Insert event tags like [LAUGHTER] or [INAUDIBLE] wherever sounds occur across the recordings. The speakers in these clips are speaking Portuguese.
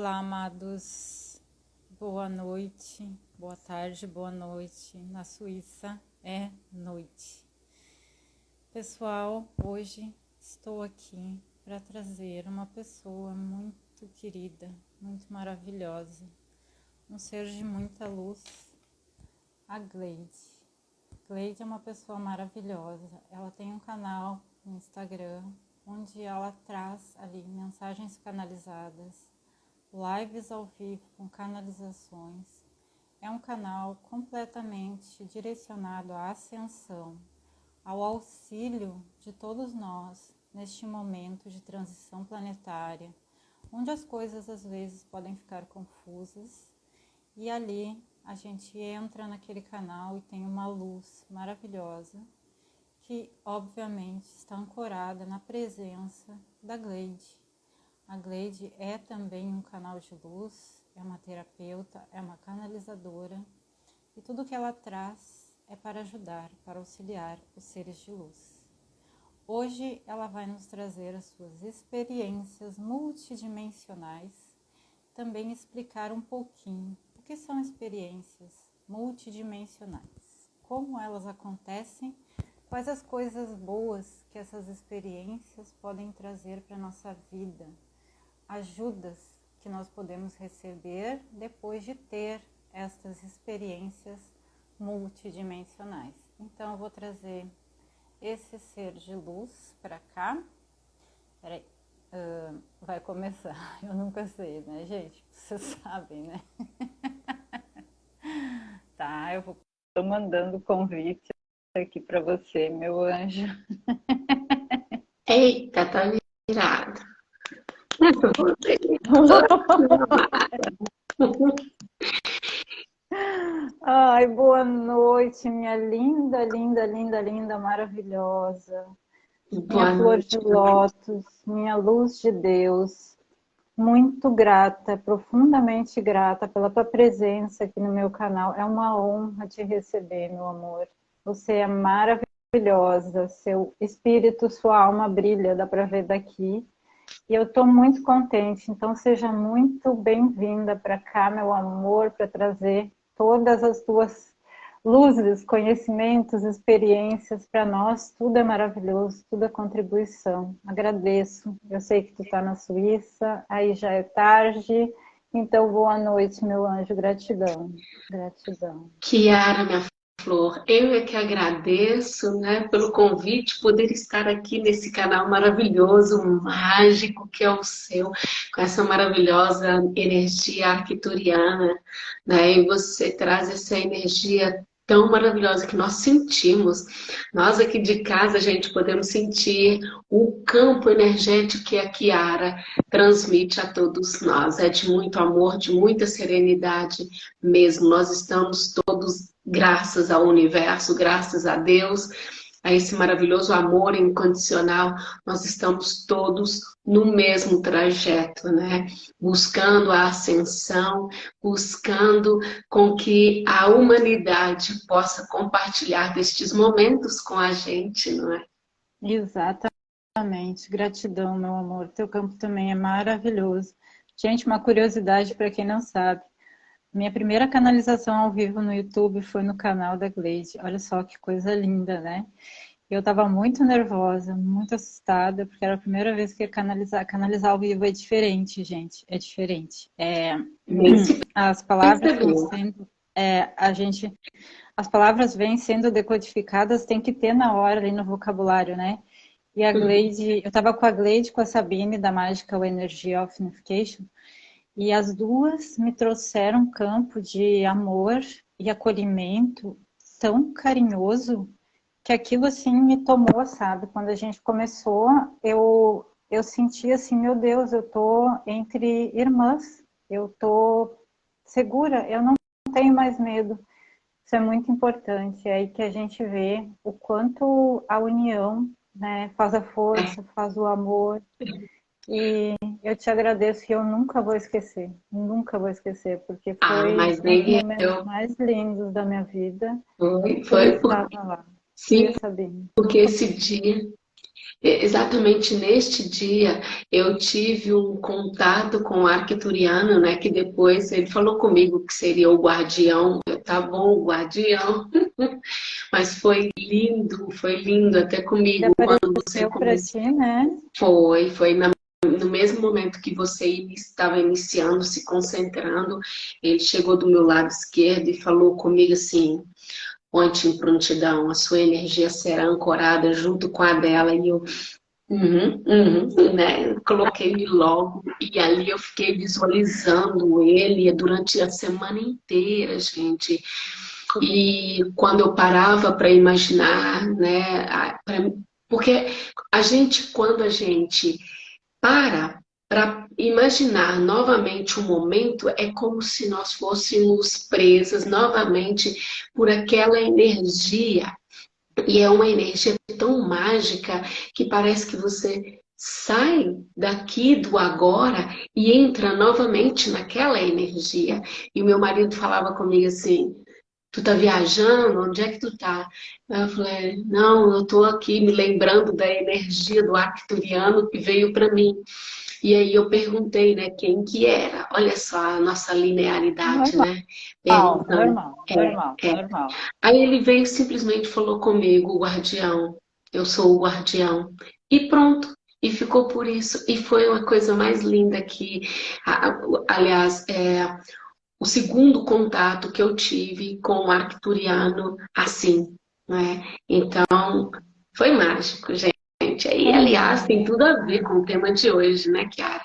Olá, amados. Boa noite, boa tarde, boa noite. Na Suíça é noite. Pessoal, hoje estou aqui para trazer uma pessoa muito querida, muito maravilhosa, um ser de muita luz, a Gleide. Gleide é uma pessoa maravilhosa. Ela tem um canal no Instagram onde ela traz ali mensagens canalizadas lives ao vivo com canalizações. É um canal completamente direcionado à ascensão, ao auxílio de todos nós neste momento de transição planetária, onde as coisas às vezes podem ficar confusas e ali a gente entra naquele canal e tem uma luz maravilhosa que obviamente está ancorada na presença da Gleide, a Gleide é também um canal de luz, é uma terapeuta, é uma canalizadora e tudo que ela traz é para ajudar, para auxiliar os seres de luz. Hoje ela vai nos trazer as suas experiências multidimensionais, também explicar um pouquinho o que são experiências multidimensionais, como elas acontecem, quais as coisas boas que essas experiências podem trazer para a nossa vida, ajudas que nós podemos receber depois de ter estas experiências multidimensionais. Então, eu vou trazer esse ser de luz para cá. Peraí, uh, vai começar. [LAUGHS] Eu nunca sei, né, gente? Vocês [LAUGHS] sabem, né? [LAUGHS] tá, eu vou tô mandando convite aqui para você, meu anjo. Eita, tá virado. Ai, boa noite, minha linda, linda, linda, linda, maravilhosa. Boa minha flor de lótus, minha luz de Deus. Muito grata, profundamente grata pela tua presença aqui no meu canal. É uma honra te receber, meu amor. Você é maravilhosa, seu espírito, sua alma brilha, dá para ver daqui. E eu estou muito contente, então seja muito bem-vinda para cá, meu amor, para trazer todas as tuas luzes, conhecimentos, experiências para nós. Tudo é maravilhoso, tudo é contribuição. Agradeço. Eu sei que tu está na Suíça, aí já é tarde. Então, boa noite, meu anjo. Gratidão. Gratidão. Kiara, minha Flor, eu é que agradeço né, pelo convite, poder estar aqui nesse canal maravilhoso, mágico que é o seu, com essa maravilhosa energia arquituriana, né, e você traz essa energia tão maravilhosa que nós sentimos. Nós aqui de casa, gente, podemos sentir o campo energético que a Kiara transmite a todos nós. É de muito amor, de muita serenidade mesmo. Nós estamos todos, graças ao universo, graças a Deus, a esse maravilhoso amor incondicional, nós estamos todos no mesmo trajeto, né? Buscando a ascensão, buscando com que a humanidade possa compartilhar destes momentos com a gente, não é? Exatamente. Gratidão, meu amor. Teu campo também é maravilhoso. Gente, uma curiosidade para quem não sabe. Minha primeira canalização ao vivo no YouTube foi no canal da Gleide. Olha só que coisa linda, né? Eu estava muito nervosa, muito assustada, porque era a primeira vez que ia canalizar. Canalizar ao vivo é diferente, gente. É diferente. É, as palavras vêm sendo... É, a gente, as palavras vêm sendo decodificadas, tem que ter na hora ali no vocabulário, né? E a Gleide, eu estava com a Gleide com a Sabine da Magical Energy of Unification, e as duas me trouxeram um campo de amor e acolhimento tão carinhoso que aquilo assim me tomou, sabe? Quando a gente começou, eu, eu senti assim, meu Deus, eu tô entre irmãs, eu tô segura, eu não tenho mais medo. Isso é muito importante, é aí que a gente vê o quanto a união né, faz a força, faz o amor. E eu te agradeço e eu nunca vou esquecer, nunca vou esquecer, porque ah, foi ah, um dos momentos eu... mais lindos da minha vida. Foi, foi. Por... Lá. Sim, porque esse dia, exatamente neste dia eu tive um contato com o arquituriano, né, que depois ele falou comigo que seria o guardião, eu, tá bom, o guardião, [LAUGHS] mas foi lindo, foi lindo até comigo. Quando você começou. Ti, né? Foi, foi na no mesmo momento que você estava iniciando, se concentrando, ele chegou do meu lado esquerdo e falou comigo assim, ponte em prontidão, a sua energia será ancorada junto com a dela. E eu, uhum, uhum, né? Coloquei-me logo e ali eu fiquei visualizando ele durante a semana inteira, gente. E quando eu parava para imaginar, né? Pra, porque a gente, quando a gente para para imaginar novamente o momento, é como se nós fôssemos presas novamente por aquela energia. E é uma energia tão mágica que parece que você sai daqui do agora e entra novamente naquela energia. E o meu marido falava comigo assim, tu tá viajando? Onde é que tu tá? Eu falei, não, eu tô aqui me lembrando da energia do arcturiano que veio para mim. E aí eu perguntei, né, quem que era. Olha só a nossa linearidade, normal. né? Perguntando. Normal, é, normal, é. normal. Aí ele veio simplesmente falou comigo, o guardião. Eu sou o guardião. E pronto. E ficou por isso. E foi uma coisa mais linda que, aliás, é, o segundo contato que eu tive com o arcturiano assim, né? Então, foi mágico, gente. Aí, aliás, tem tudo a ver com o tema de hoje, né, Kiara?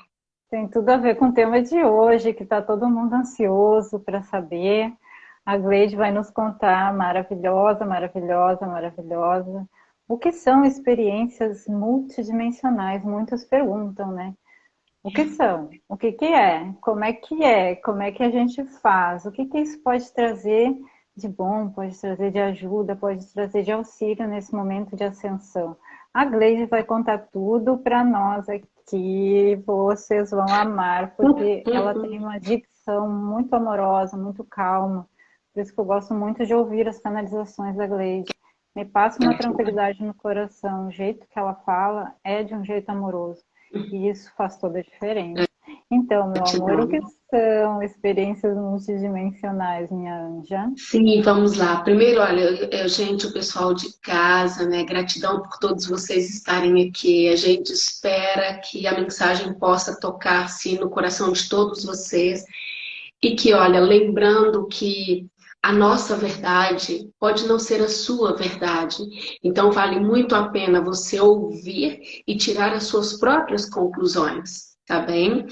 Tem tudo a ver com o tema de hoje, que está todo mundo ansioso para saber. A Gleide vai nos contar, maravilhosa, maravilhosa, maravilhosa, o que são experiências multidimensionais. Muitos perguntam, né? O que são? O que, que é? Como é que é? Como é que a gente faz? O que, que isso pode trazer de bom, pode trazer de ajuda, pode trazer de auxílio nesse momento de ascensão? A Gleide vai contar tudo para nós aqui, vocês vão amar, porque ela tem uma dicção muito amorosa, muito calma. Por isso que eu gosto muito de ouvir as canalizações da Gleide. Me passa uma tranquilidade no coração. O jeito que ela fala é de um jeito amoroso. E isso faz toda a diferença. Então, meu amor, o que são experiências multidimensionais, minha anja? Sim, vamos lá. Primeiro, olha, gente, o pessoal de casa, né? Gratidão por todos vocês estarem aqui. A gente espera que a mensagem possa tocar, sim, no coração de todos vocês. E que, olha, lembrando que a nossa verdade pode não ser a sua verdade. Então, vale muito a pena você ouvir e tirar as suas próprias conclusões, tá bem?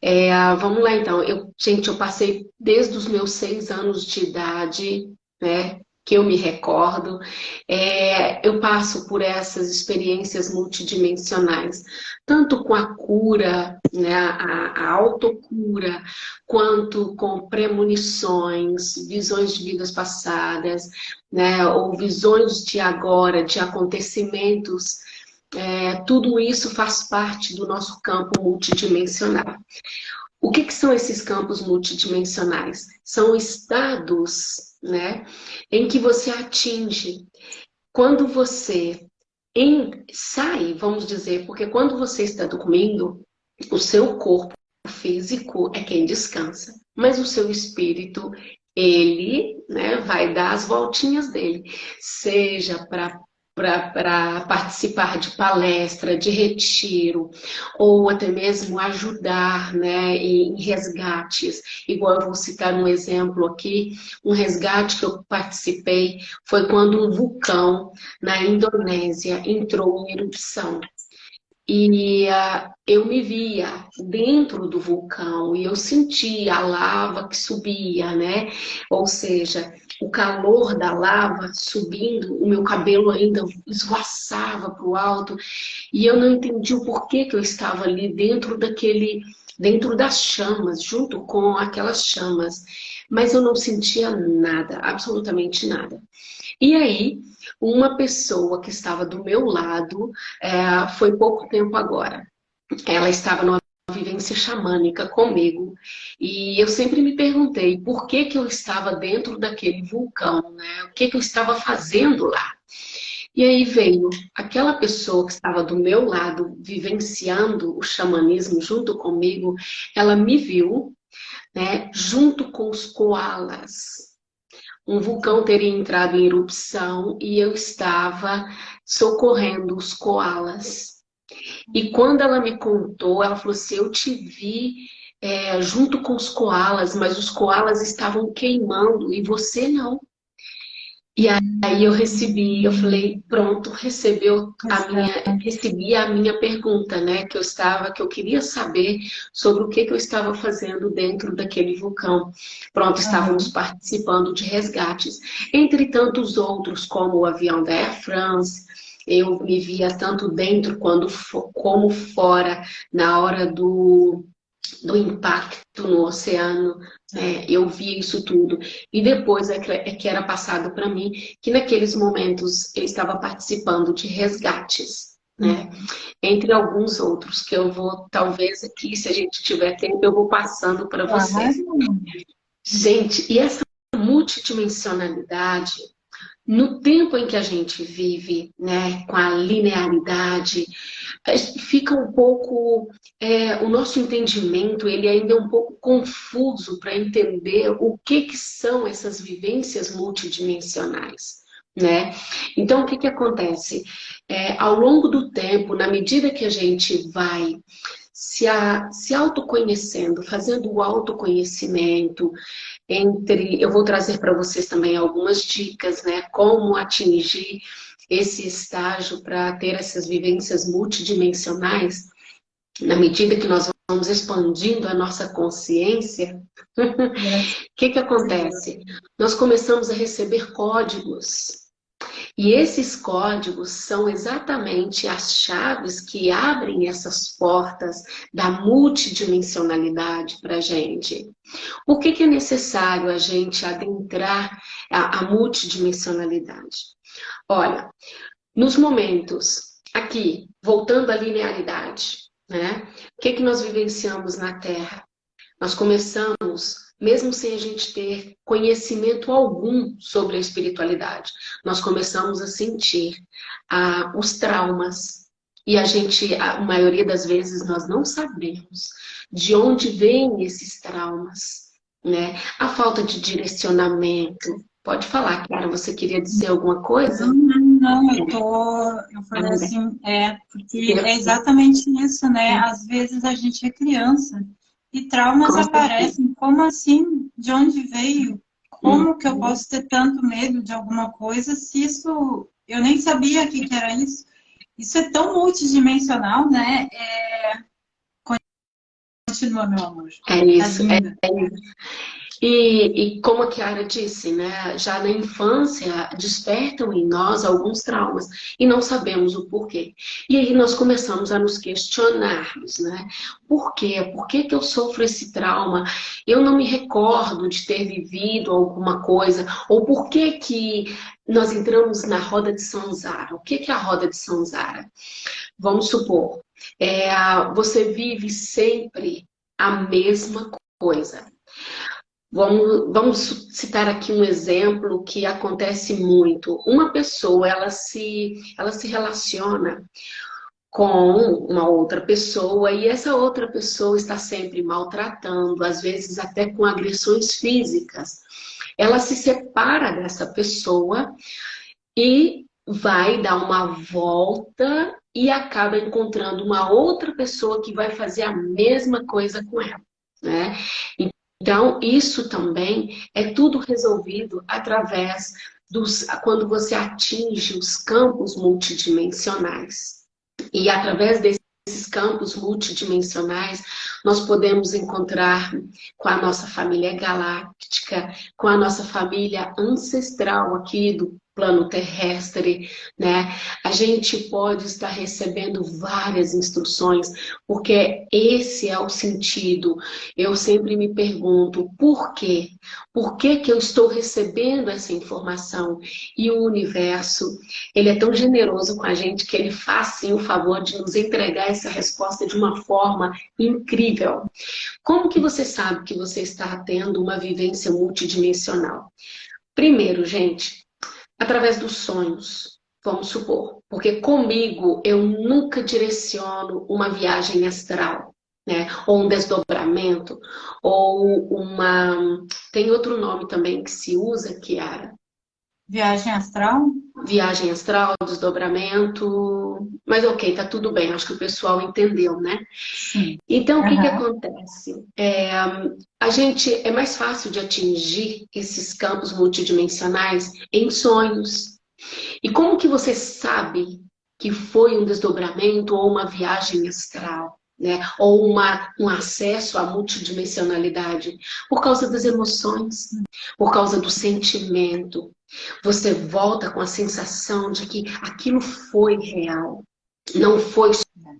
É, vamos lá, então. Eu, gente, eu passei desde os meus seis anos de idade, né? Que eu me recordo, é, eu passo por essas experiências multidimensionais, tanto com a cura, né, a, a autocura, quanto com premonições, visões de vidas passadas, né, ou visões de agora, de acontecimentos, é, tudo isso faz parte do nosso campo multidimensional. O que, que, são esses campos multidimensionais? São estados né, em que você atinge quando você em, sai, vamos dizer, porque quando você está dormindo, o seu corpo físico é quem descansa, mas o seu espírito, ele né, vai dar as voltinhas dele, seja para para participar de palestra, de retiro, ou até mesmo ajudar né, em resgates. Igual eu vou citar um exemplo aqui, um resgate que eu participei foi quando um vulcão na Indonésia entrou em erupção. E uh, eu me via dentro do vulcão e eu sentia a lava que subia, né? Ou seja, o calor da lava subindo, o meu cabelo ainda esvoaçava para o alto e eu não entendi o porquê que eu estava ali dentro daquele, dentro das chamas, junto com aquelas chamas. Mas eu não sentia nada, absolutamente nada. E aí, uma pessoa que estava do meu lado, é, foi pouco tempo agora, ela estava numa vivência xamânica comigo. E eu sempre me perguntei por que, que eu estava dentro daquele vulcão, né? O que, que eu estava fazendo lá? E aí veio aquela pessoa que estava do meu lado, vivenciando o xamanismo junto comigo, ela me viu, né, junto com os koalas. Um vulcão teria entrado em erupção e eu estava socorrendo os koalas. E quando ela me contou, ela falou assim, eu te vi é, junto com os koalas, mas os koalas estavam queimando e você não. E aí eu recebi, eu falei, pronto, recebeu a minha, recebi a minha pergunta, né? Que eu estava, que eu queria saber sobre o que, que eu estava fazendo dentro daquele vulcão. Pronto, estávamos participando de resgates. Entre tantos outros, como o avião da Air France, eu me via tanto dentro quando, como fora, na hora do, do impacto no oceano, é, eu via isso tudo. E depois é que, é que era passado para mim que naqueles momentos eu estava participando de resgates. Né? Entre alguns outros, que eu vou, talvez aqui, se a gente tiver tempo, eu vou passando para vocês. Gente, e essa multidimensionalidade, no tempo em que a gente vive, né, com a linearidade, fica um pouco, é, o nosso entendimento, ele ainda é um pouco confuso para entender o que, que são essas vivências multidimensionais. Né? Então, o que, que acontece? É, ao longo do tempo, na medida que a gente vai se, a, se autoconhecendo, fazendo o autoconhecimento, entre, eu vou trazer para vocês também algumas dicas, né, como atingir esse estágio para ter essas vivências multidimensionais, na medida que nós vamos expandindo a nossa consciência, [LAUGHS] o que, que acontece? Nós começamos a receber códigos e esses códigos são exatamente as chaves que abrem essas portas da multidimensionalidade para a gente. Por que, que é necessário a gente adentrar a, a multidimensionalidade? Olha, nos momentos, aqui, voltando à linearidade, né? O que, que nós vivenciamos na Terra? Nós começamos mesmo sem a gente ter conhecimento algum sobre a espiritualidade. Nós começamos a sentir ah, os traumas e a gente, a maioria das vezes, nós não sabemos de onde vêm esses traumas, né? A falta de direcionamento. Pode falar, Clara, você queria dizer alguma coisa? Não, não, eu tô, eu falei assim, é, porque é exatamente isso, né? Às vezes a gente é criança e traumas Com aparecem. Como assim? De onde veio? Como que eu uhum. posso ter tanto medo de alguma coisa se isso... Eu nem sabia que, que era isso. Isso é tão multidimensional, né? É... Continua, meu amor. É isso, é, é isso. E, e, como a Kiara disse, né, já na infância despertam em nós alguns traumas e não sabemos o porquê. E aí nós começamos a nos questionarmos, né? Por quê? Por que, que eu sofro esse trauma? Eu não me recordo de ter vivido alguma coisa. Ou por que, que nós entramos na roda de Sanzara? O que, que é a roda de Sanzara? Vamos supor, é, você vive sempre a mesma coisa. Vamos, vamos citar aqui um exemplo que acontece muito. Uma pessoa, ela se, ela se relaciona com uma outra pessoa e essa outra pessoa está sempre maltratando, às vezes até com agressões físicas. Ela se separa dessa pessoa e vai dar uma volta e acaba encontrando uma outra pessoa que vai fazer a mesma coisa com ela. Né? Então, isso também é tudo resolvido através dos... quando você atinge os campos multidimensionais. E através desses campos multidimensionais, nós podemos encontrar com a nossa família galáctica, com a nossa família ancestral aqui do plano terrestre, né? A gente pode estar recebendo várias instruções, porque esse é o sentido. Eu sempre me pergunto, por quê? Por que que eu estou recebendo essa informação? E o universo, ele é tão generoso com a gente que ele faz sim o favor de nos entregar essa resposta de uma forma incrível. Como que você sabe que você está tendo uma vivência multidimensional? Primeiro, gente, através dos sonhos. vamos supor, porque comigo eu nunca direciono uma viagem astral, né? Ou um desdobramento, ou uma. Tem outro nome também que se usa, Kiara. Viagem astral? Viagem astral, desdobramento. Mas ok, tá tudo bem, acho que o pessoal entendeu, né? Sim. Então, o que, que acontece? É, a gente é mais fácil de atingir esses campos multidimensionais em sonhos. E como que você sabe que foi um desdobramento ou uma viagem astral? Né? Ou uma, um acesso à multidimensionalidade por causa das emoções, por causa do sentimento. Você volta com a sensação de que aquilo foi real, não foi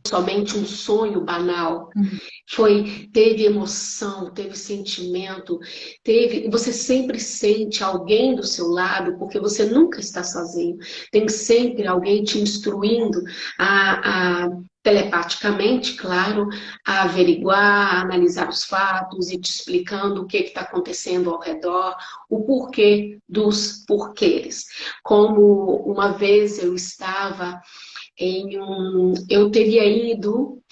somente um sonho banal. Uhum. Foi, teve emoção, teve sentimento, teve. Você sempre sente alguém do seu lado, porque você nunca está sozinho. Tem sempre alguém te instruindo a, a telepaticamente, claro, a averiguar, a analisar os fatos e te explicando o que está acontecendo ao redor, o porquê dos porquês. Como uma vez eu estava em um, eu teria ido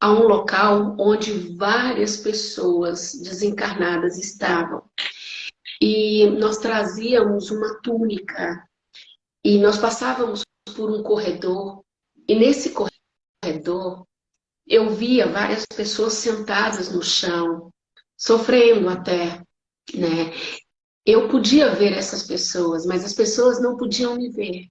a um local onde várias pessoas desencarnadas estavam. E nós trazíamos uma túnica e nós passávamos por um corredor e nesse corredor eu via várias pessoas sentadas no chão, sofrendo até, né? Eu podia ver essas pessoas, mas as pessoas não podiam me ver.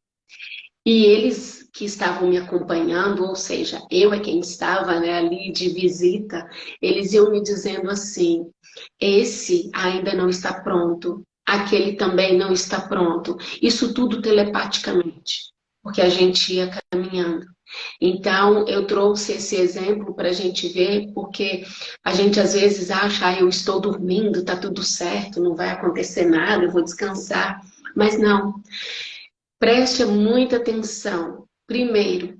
E eles que estavam me acompanhando, ou seja, eu é quem estava né, ali de visita, eles iam me dizendo assim, esse ainda não está pronto, aquele também não está pronto. Isso tudo telepaticamente, porque a gente ia caminhando. Então, eu trouxe esse exemplo para a gente ver, porque a gente às vezes acha, ah, eu estou dormindo, está tudo certo, não vai acontecer nada, eu vou descansar. Mas não. Preste muita atenção. Primeiro,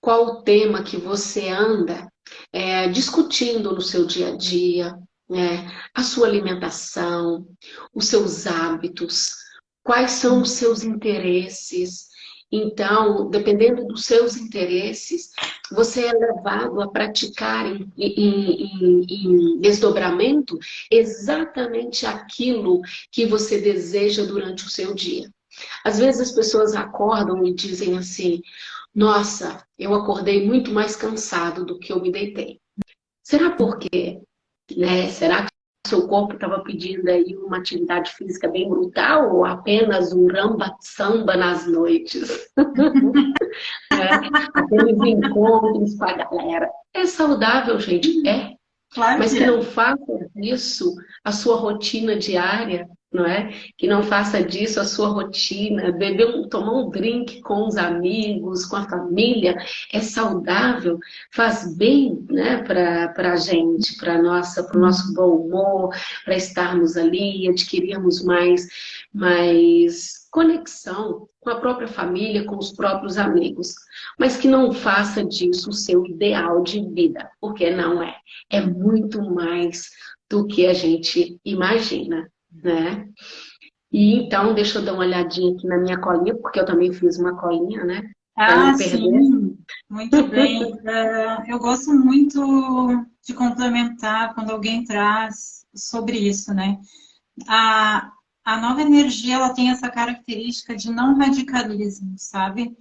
qual o tema que você anda é, discutindo no seu dia a dia, né? a sua alimentação, os seus hábitos, quais são os seus interesses. Então, dependendo dos seus interesses, você é levado a praticar em, em, em, desdobramento exatamente aquilo que você deseja durante o seu dia. Às vezes as pessoas acordam e dizem assim, nossa, eu acordei muito mais cansado do que eu me deitei. Será por quê? Né? Será seu corpo estava pedindo aí uma atividade física bem brutal ou apenas um ramba-samba nas noites? né? [LAUGHS] Aqueles encontros com a galera. É saudável, gente? É. Claro Mas que, que não faça disso a sua rotina diária, não é? Que não faça disso a sua rotina, beber, um, tomar um drink com os amigos, com a família, é saudável, faz bem né, para a gente, para o nosso bom humor, para estarmos ali, adquirirmos mais, mais conexão com a própria família, com os próprios amigos. Mas que não faça disso o seu ideal de vida, porque não é. É muito mais do que a gente imagina né? E então, deixa eu dar uma olhadinha aqui na minha colinha, porque eu também fiz uma colinha, né? Ah, sim, muito bem. Uh, eu gosto muito de complementar quando alguém traz sobre isso, né? A, a nova energia, ela tem essa característica de não radicalismo, sabe?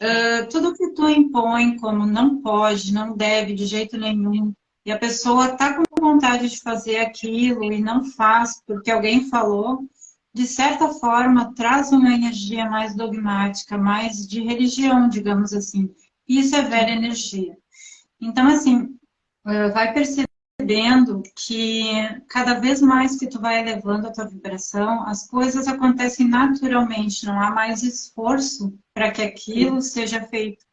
Uh, tudo que tu impõe como não pode, não deve de jeito nenhum, e a pessoa está com vontade de fazer aquilo e não faz porque alguém falou, de certa forma traz uma energia mais dogmática, mais de religião, digamos assim. Isso é velha energia. Então, assim, eh, vai percebendo que cada vez mais que tu vai elevando a tua vibração, as coisas acontecem naturalmente, não há mais esforço para que aquilo seja feito.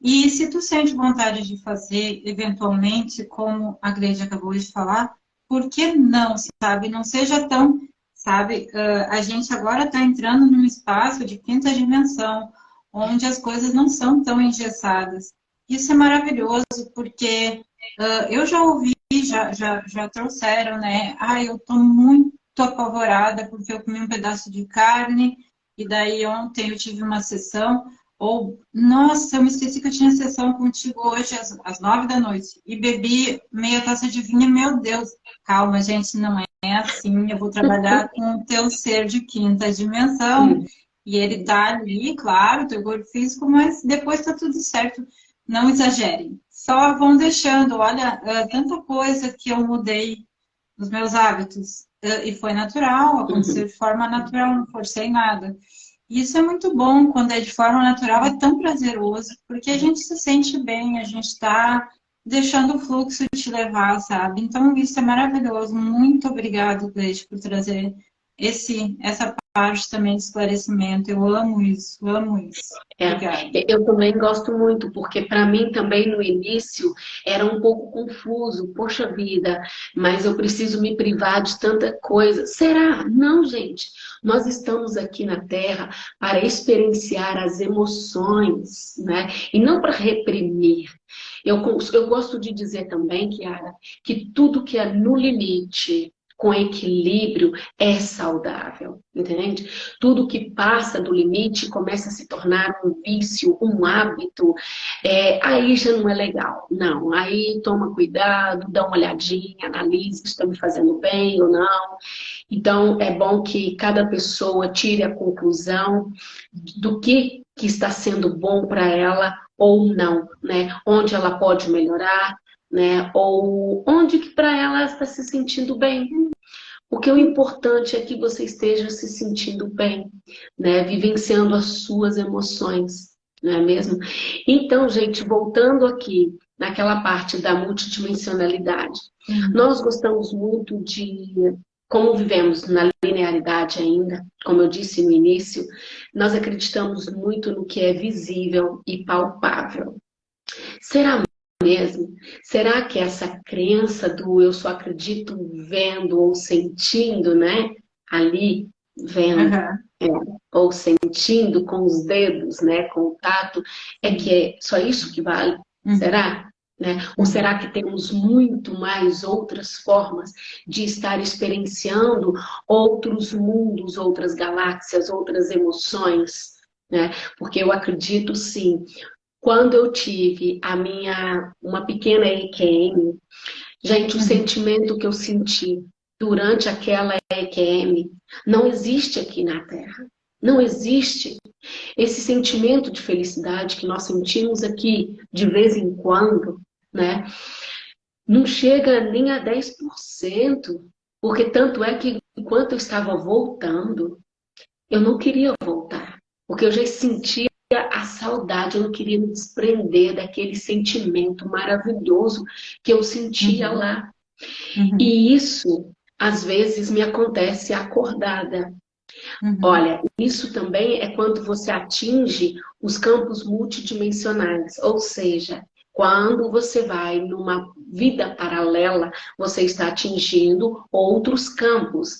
E se tu sente vontade de fazer, eventualmente, como a Gleide acabou de falar, por que não, sabe? Não seja tão, sabe? Uh, a gente agora está entrando num espaço de quinta dimensão, onde as coisas não são tão engessadas. Isso é maravilhoso, porque uh, eu já ouvi, já, já, já trouxeram, né? Ah, eu estou muito apavorada porque eu comi um pedaço de carne E daí ontem eu tive uma sessão, ou, nossa, eu me esqueci que eu tinha sessão contigo hoje às, às nove da noite. E bebi meia taça de vinho, meu Deus. Calma, gente, não é assim. Eu vou trabalhar [LAUGHS] com o teu ser de quinta dimensão. E ele tá ali, claro, teu corpo físico, mas depois tá tudo certo. Não exagerem. Só vão deixando. Olha, é tanta coisa que eu mudei nos meus hábitos. É, e foi natural, aconteceu uhum. de forma natural, não forcei nada. E isso é muito bom, quando é de forma natural, é tão prazeroso, porque a gente se sente bem, a gente está deixando o fluxo te levar, sabe? Então, isso é maravilhoso. Muito obrigado, Gleide, por trazer esse, essa parte também de esclarecimento. Eu amo isso, amo isso. É, eu também gosto muito, porque para mim também no início era um pouco confuso. Poxa vida, mas eu preciso me privar de tanta coisa. Será? Não, gente. Nós estamos aqui na Terra para experienciar as emoções, né? E não para reprimir. Eu, eu gosto de dizer também, Kiara, que tudo que é no limite, com equilíbrio é saudável, entende? Tudo que passa do limite começa a se tornar um vício, um hábito, é, aí já não é legal. Não, aí toma cuidado, dá uma olhadinha, analise se está me fazendo bem ou não. Então, é bom que cada pessoa tire a conclusão do que, que está sendo bom para ela ou não, né? Onde ela pode melhorar, né? Ou onde que para ela está se sentindo bem. Porque o importante é que você esteja se sentindo bem, né? Vivenciando as suas emoções, não é mesmo? Então, gente, voltando aqui naquela parte da multidimensionalidade, uhum. nós gostamos muito de como vivemos na linearidade ainda, como eu disse no início, nós acreditamos muito no que é visível e palpável. Será mesmo? Será que essa crença do eu só acredito vendo ou sentindo, né? Ali, vendo, uhum. é, ou sentindo com os dedos, né? Com o tato, é que é só isso que vale? Uhum. Será? Né? Ou será que temos muito mais outras formas de estar experienciando outros mundos, outras galáxias, outras emoções? Né? Porque eu acredito sim, quando eu tive a minha, uma pequena EQM, gente, o uhum. sentimento que eu senti durante aquela EQM não existe aqui na Terra. Não existe. Esse sentimento de felicidade que nós sentimos aqui de vez em quando, né? Não chega nem a 10%, porque tanto é que enquanto eu estava voltando, eu não queria voltar, porque eu já sentia a saudade, eu não queria me desprender daquele sentimento maravilhoso que eu sentia uhum. lá. Uhum. E isso, às vezes, me acontece acordada. Uhum. Olha, isso também é quando você atinge os campos multidimensionais, ou seja, quando você vai numa vida paralela, você está atingindo outros campos.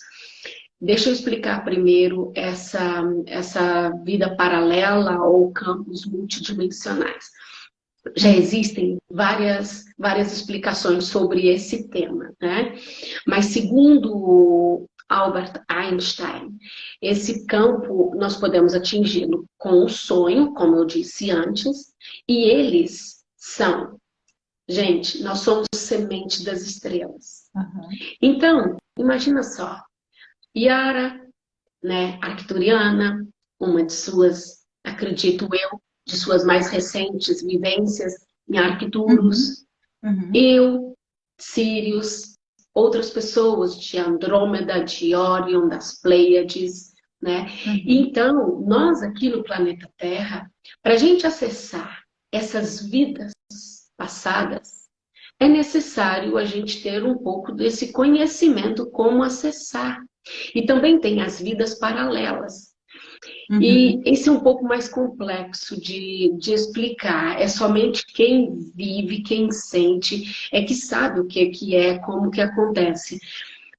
Deixa eu explicar primeiro essa, essa vida paralela ou campos multidimensionais. Já existem várias, várias explicações sobre esse tema, né? Mas segundo Albert Einstein. Esse campo nós podemos atingi-lo com o sonho, como eu disse antes, e eles são, gente, nós somos semente das estrelas. Uhum. Então, imagina só, Yara, né, arcturiana, uma de suas, acredito eu, de suas mais recentes vivências em Arcturus, uhum. Uhum. eu, Sirius, outras pessoas de Andrômeda, de Orion, das Pleiades, né? Uhum. Então, nós aqui no planeta Terra, para a gente acessar essas vidas passadas, é necessário a gente ter um pouco desse conhecimento como acessar. E também tem as vidas paralelas, Uhum. E esse é um pouco mais complexo de, de explicar. É somente quem vive, quem sente, é que sabe o que, que é, como que acontece.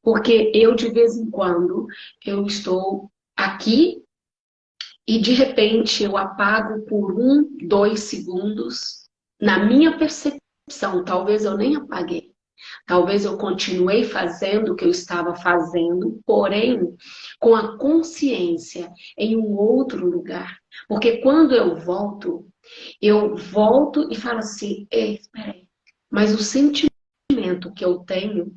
Porque eu, de vez em quando, eu estou aqui e, de repente, eu apago por um, dois segundos. Na minha percepção, talvez eu nem apaguei. Talvez eu continuei fazendo o que eu estava fazendo, porém com a consciência em um outro lugar. Porque quando eu volto, eu volto e falo assim, espera aí, mas o sentimento que eu tenho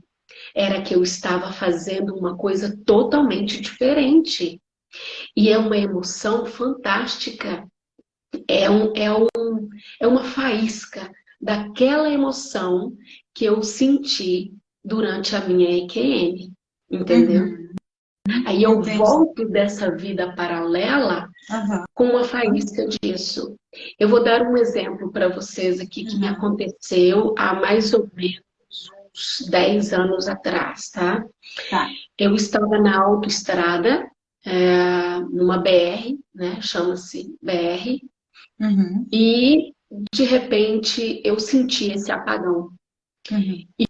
era que eu estava fazendo uma coisa totalmente diferente. E é uma emoção fantástica. É, um, é, um, é uma faísca daquela emoção que eu senti durante a minha EQM, entendeu? Uhum. Aí eu Entendi. volto dessa vida paralela uhum. com uma faísca disso. Eu vou dar um exemplo para vocês aqui que uhum. me aconteceu há mais ou menos uns 10 anos atrás, tá? tá. Eu estava na autoestrada, é, numa BR, né? Chama-se BR. Uhum. E de repente eu senti esse apagão. Uhum. E,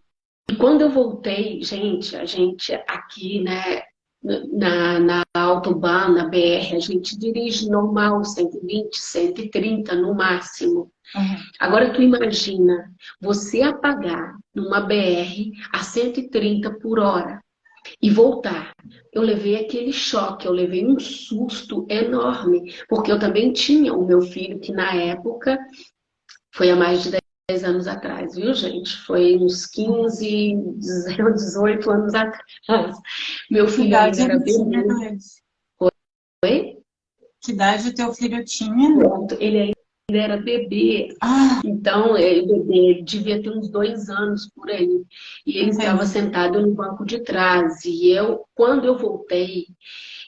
e, quando eu voltei, gente, a gente aqui, né, na, na autobahn, na BR, a gente dirige normal, 120, 130 no máximo. Uhum. Agora tu imagina você apagar numa BR a 130 por hora e voltar. Eu levei aquele choque, eu levei um susto enorme, porque eu também tinha o meu filho, que na época foi há mais de 10 anos atrás, viu, gente? Foi uns 15, 18 [LAUGHS] anos atrás. Meu filho ainda era bebê. Oi? Que idade o teu filho tinha? Pronto, ele ainda ele era bebê, ah. então ele, bebê, ele devia ter uns dois anos por aí. E ele estava sentado no banco de trás. E eu, quando eu voltei,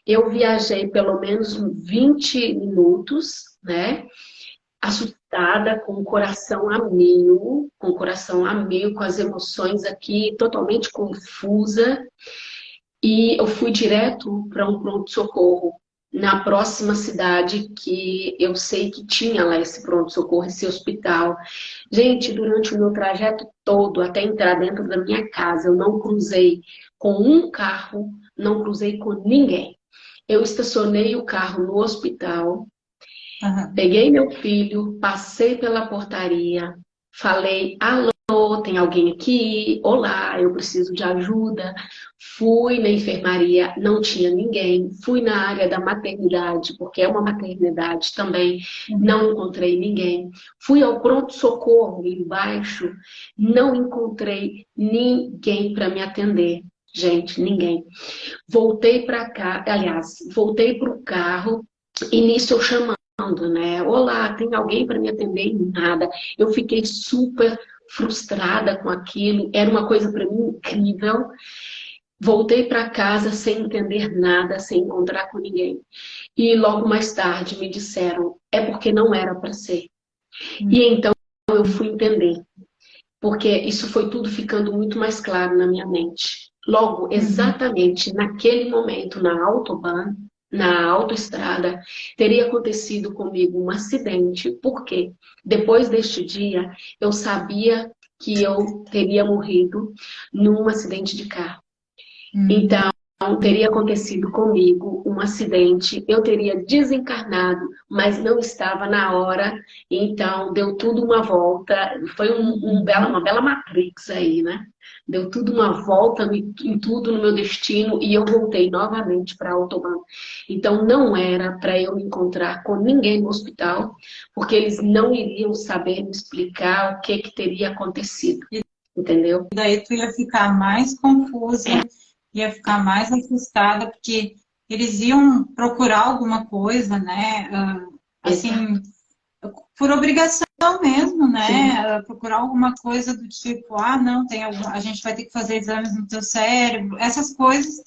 eu viajei pelo menos 20 minutos, né? Assustada, com o coração a mil, com o coração a mil, com as emoções aqui totalmente confusa. E eu fui direto para um pronto-socorro na próxima cidade que eu sei que tinha lá esse pronto-socorro, esse hospital. Gente, durante o meu trajeto todo, até entrar dentro da minha casa, eu não cruzei com um carro, não cruzei com ninguém. Eu estacionei o carro no hospital, uhum. peguei meu filho, passei pela portaria, falei alô, tem alguém aqui? Olá, eu preciso de ajuda. Fui na enfermaria, não tinha ninguém. Fui na área da maternidade, porque é uma maternidade também, não encontrei ninguém. Fui ao pronto-socorro embaixo, não encontrei ninguém para me atender. Gente, ninguém. Voltei para cá, aliás, voltei para o carro, nisso eu chamando, né? Olá, tem alguém para me atender? Nada. Eu fiquei super frustrada com aquilo, era uma coisa para mim incrível. Voltei para casa sem entender nada, sem encontrar com ninguém. E logo mais tarde me disseram, é porque não era para ser. Hum. E então eu fui entender. Porque isso foi tudo ficando muito mais claro na minha mente. Logo, uhum. exatamente naquele momento, na autobahn, na autoestrada, teria acontecido comigo um acidente, porque depois deste dia eu sabia que eu teria morrido num acidente de carro. Hum. Então, teria acontecido comigo um acidente, eu teria desencarnado, mas não estava na hora, então deu tudo uma volta, foi um, um bela, uma bela matrix aí, né? Deu tudo uma volta em, tudo no meu destino e eu voltei novamente para Autobahn. Então não era para eu me encontrar com ninguém no hospital, porque eles não iriam saber me explicar o que, que teria acontecido, entendeu? E daí tu ia ficar mais confusa, é ia ficar mais assustada, porque eles iam procurar alguma coisa, né? Uh, assim, por obrigação mesmo, né? Uh, procurar alguma coisa do tipo, ah, não, tem algum, a gente vai ter que fazer exames no teu cérebro, essas coisas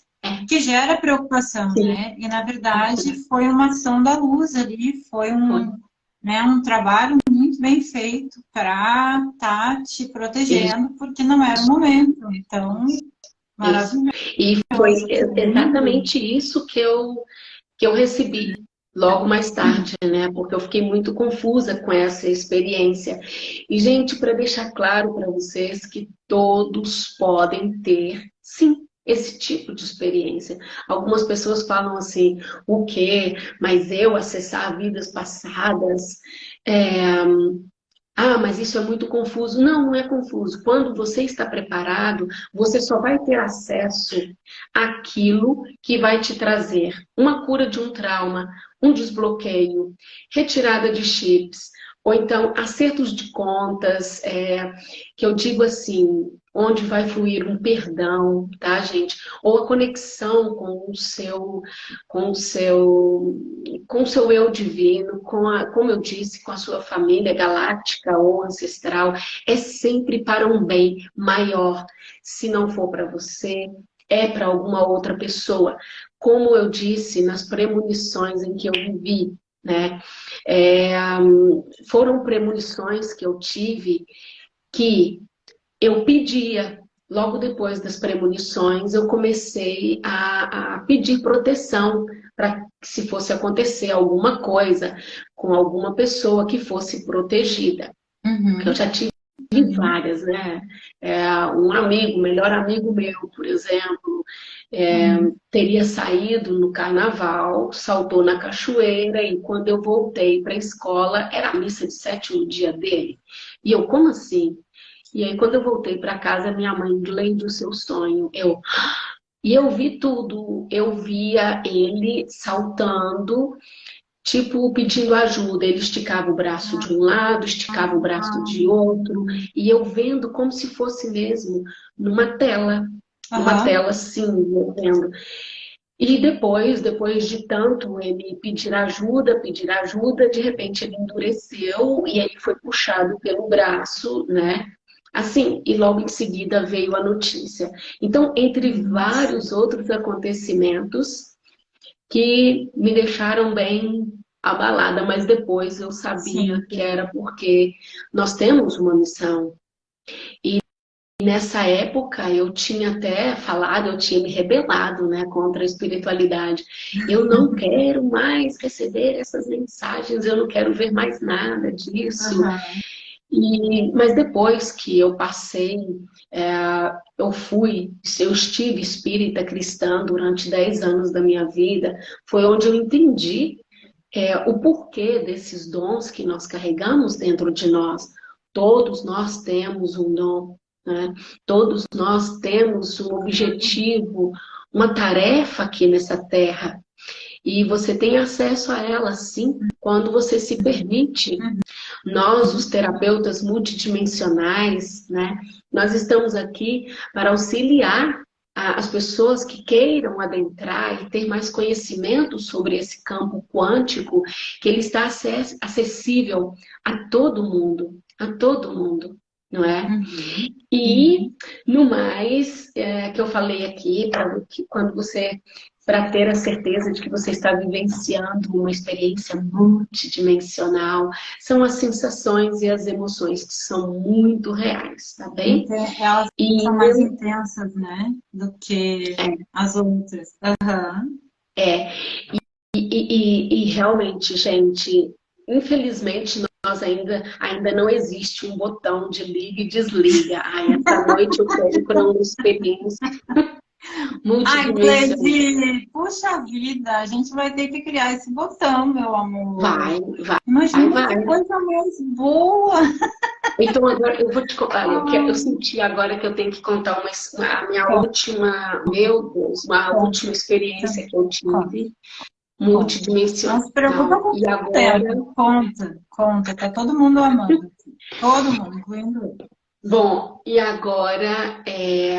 que gera preocupação, Sim. né? E na verdade foi uma ação da luz ali, foi um, né, um trabalho muito bem feito para estar tá te protegendo, Sim. porque não era o momento. Então, E foi exatamente isso que eu, que eu recebi logo mais tarde, né? Porque eu fiquei muito confusa com essa experiência. E, gente, para deixar claro para vocês que todos podem ter, sim, esse tipo de experiência. Algumas pessoas falam assim, o quê? Mas eu acessar vidas passadas, é, Ah, mas isso é muito confuso. Não, não é confuso. Quando você está preparado, você só vai ter acesso àquilo que vai te trazer uma cura de um trauma, um desbloqueio, retirada de chips, ou então acertos de contas, é, que eu digo assim, onde vai fluir um perdão, tá, gente? Ou a conexão com o seu, com o seu, com o seu eu divino, com a, como eu disse, com a sua família galáctica ou ancestral, é sempre para um bem maior. Se não for para você, é para alguma outra pessoa. Como eu disse nas premonições em que eu vivi, né? É, foram premonições que eu tive que eu pedia, logo depois das premonições, eu comecei a, a pedir proteção para que se fosse acontecer alguma coisa com alguma pessoa que fosse protegida. Uhum. Eu já tive várias, né? É, um amigo, melhor amigo meu, por exemplo, é, uhum. teria saído no carnaval, saltou na cachoeira e quando eu voltei para a escola, era a missa de sétimo dia dele. E eu, como assim? E aí quando eu voltei para casa, minha mãe, além do seu sonho, eu... E eu vi tudo, eu via ele saltando, tipo pedindo ajuda. Ele esticava o braço de um lado, esticava o braço de outro, e eu vendo como se fosse mesmo numa tela, uma uhum. tela assim, eu vendo. E depois, depois de tanto ele pedir ajuda, pedir ajuda, de repente ele endureceu e aí foi puxado pelo braço, né? Assim, e logo em seguida veio a notícia. Então, entre vários outros acontecimentos que me deixaram bem abalada, mas depois eu sabia Sim. que era porque nós temos uma missão. E nessa época eu tinha até falado, eu tinha me rebelado né, contra a espiritualidade. Eu não [LAUGHS] quero mais receber essas mensagens, eu não quero ver mais nada disso. Uhum. E, mas depois que eu passei, é, eu fui, eu estive espírita cristã durante 10 anos da minha vida, foi onde eu entendi é, o porquê desses dons que nós carregamos dentro de nós. Todos nós temos um dom, né? todos nós temos um objetivo, uma tarefa aqui nessa terra. E você tem acesso a ela, sim, quando você se permite. Nós, os terapeutas multidimensionais, né, nós estamos aqui para auxiliar as pessoas que queiram adentrar e ter mais conhecimento sobre esse campo quântico, que ele está acessível a todo mundo, a todo mundo, não é? Uhum. E, no mais, é, que eu falei aqui, que quando você para ter a certeza de que você está vivenciando uma experiência multidimensional. São as sensações e as emoções que são muito reais, tá bem? Elas e são mais intensas, né? Do que é. as outras. Uhum. É. E, e, e, e realmente, gente, infelizmente, nós ainda, ainda não existe um botão de liga e desliga. Ai, essa noite eu quero para uma experiência Ai, Cleide, puxa vida, a gente vai ter que criar esse botão, meu amor. Vai, vai. Imagina vai, que coisa mais boa. [LAUGHS] Então agora eu vou te contar, eu, quero, eu senti agora que eu tenho que contar uma, a minha última, meu Deus, uma última experiência que eu tive. Multidimensional. Não se preocupa com e agora... tempo. Conta, conta, tá todo mundo amando. Todo mundo, incluindo eu. Bom, e agora é,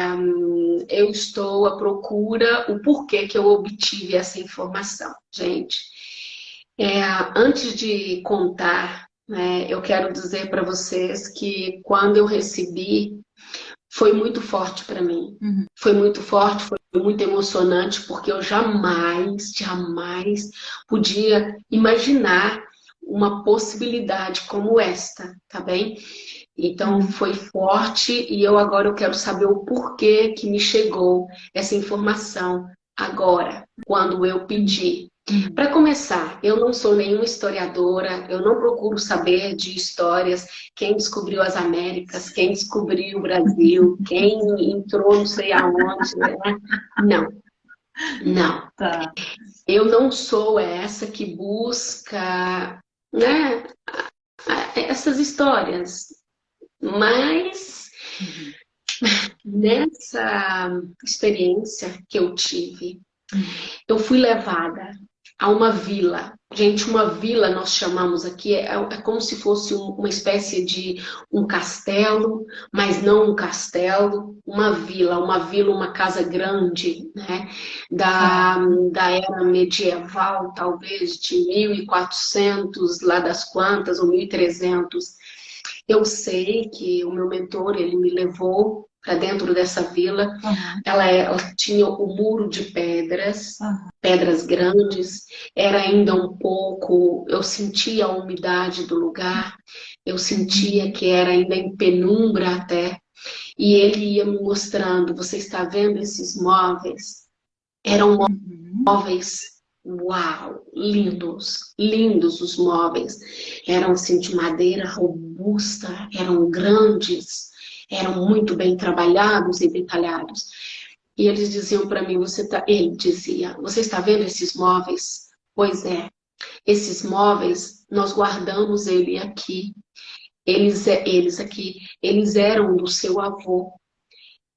eu estou à procura o porquê que eu obtive essa informação. Gente, é, antes de contar, né, eu quero dizer para vocês que quando eu recebi, foi muito forte para mim. Uhum. Foi muito forte, foi muito emocionante, porque eu jamais, jamais podia imaginar uma possibilidade como esta, tá bem? Então foi forte e eu agora eu quero saber o porquê que me chegou essa informação agora, quando eu pedi. Para começar, eu não sou nenhuma historiadora, eu não procuro saber de histórias, quem descobriu as Américas, quem descobriu o Brasil, quem entrou não sei aonde, né? Não, não. Tá. Eu não sou essa que busca né, essas histórias. Mas uhum. nessa experiência que eu tive, eu fui levada a uma vila. Gente, uma vila nós chamamos aqui, é, é como se fosse um, uma espécie de um castelo, mas não um castelo, uma vila, uma vila, uma casa grande, né? Da, da era medieval, talvez, de 1400, lá das quantas, ou 1300. Eu sei que o meu mentor, ele me levou para dentro dessa vila. Uhum. Ela, é, ela, tinha o muro de pedras, uhum. pedras grandes. Era ainda um pouco, eu sentia a umidade do lugar, eu sentia que era ainda em penumbra até. E ele ia me mostrando, você está vendo esses móveis? Eram uhum. móveis, uau, lindos, lindos os móveis. Eram assim de madeira robusta, eram grandes eram muito bem trabalhados e detalhados. E eles diziam para mim, você tá, ele dizia, você está vendo esses móveis? Pois é, esses móveis, nós guardamos ele aqui. Eles, eles aqui, eles eram do seu avô.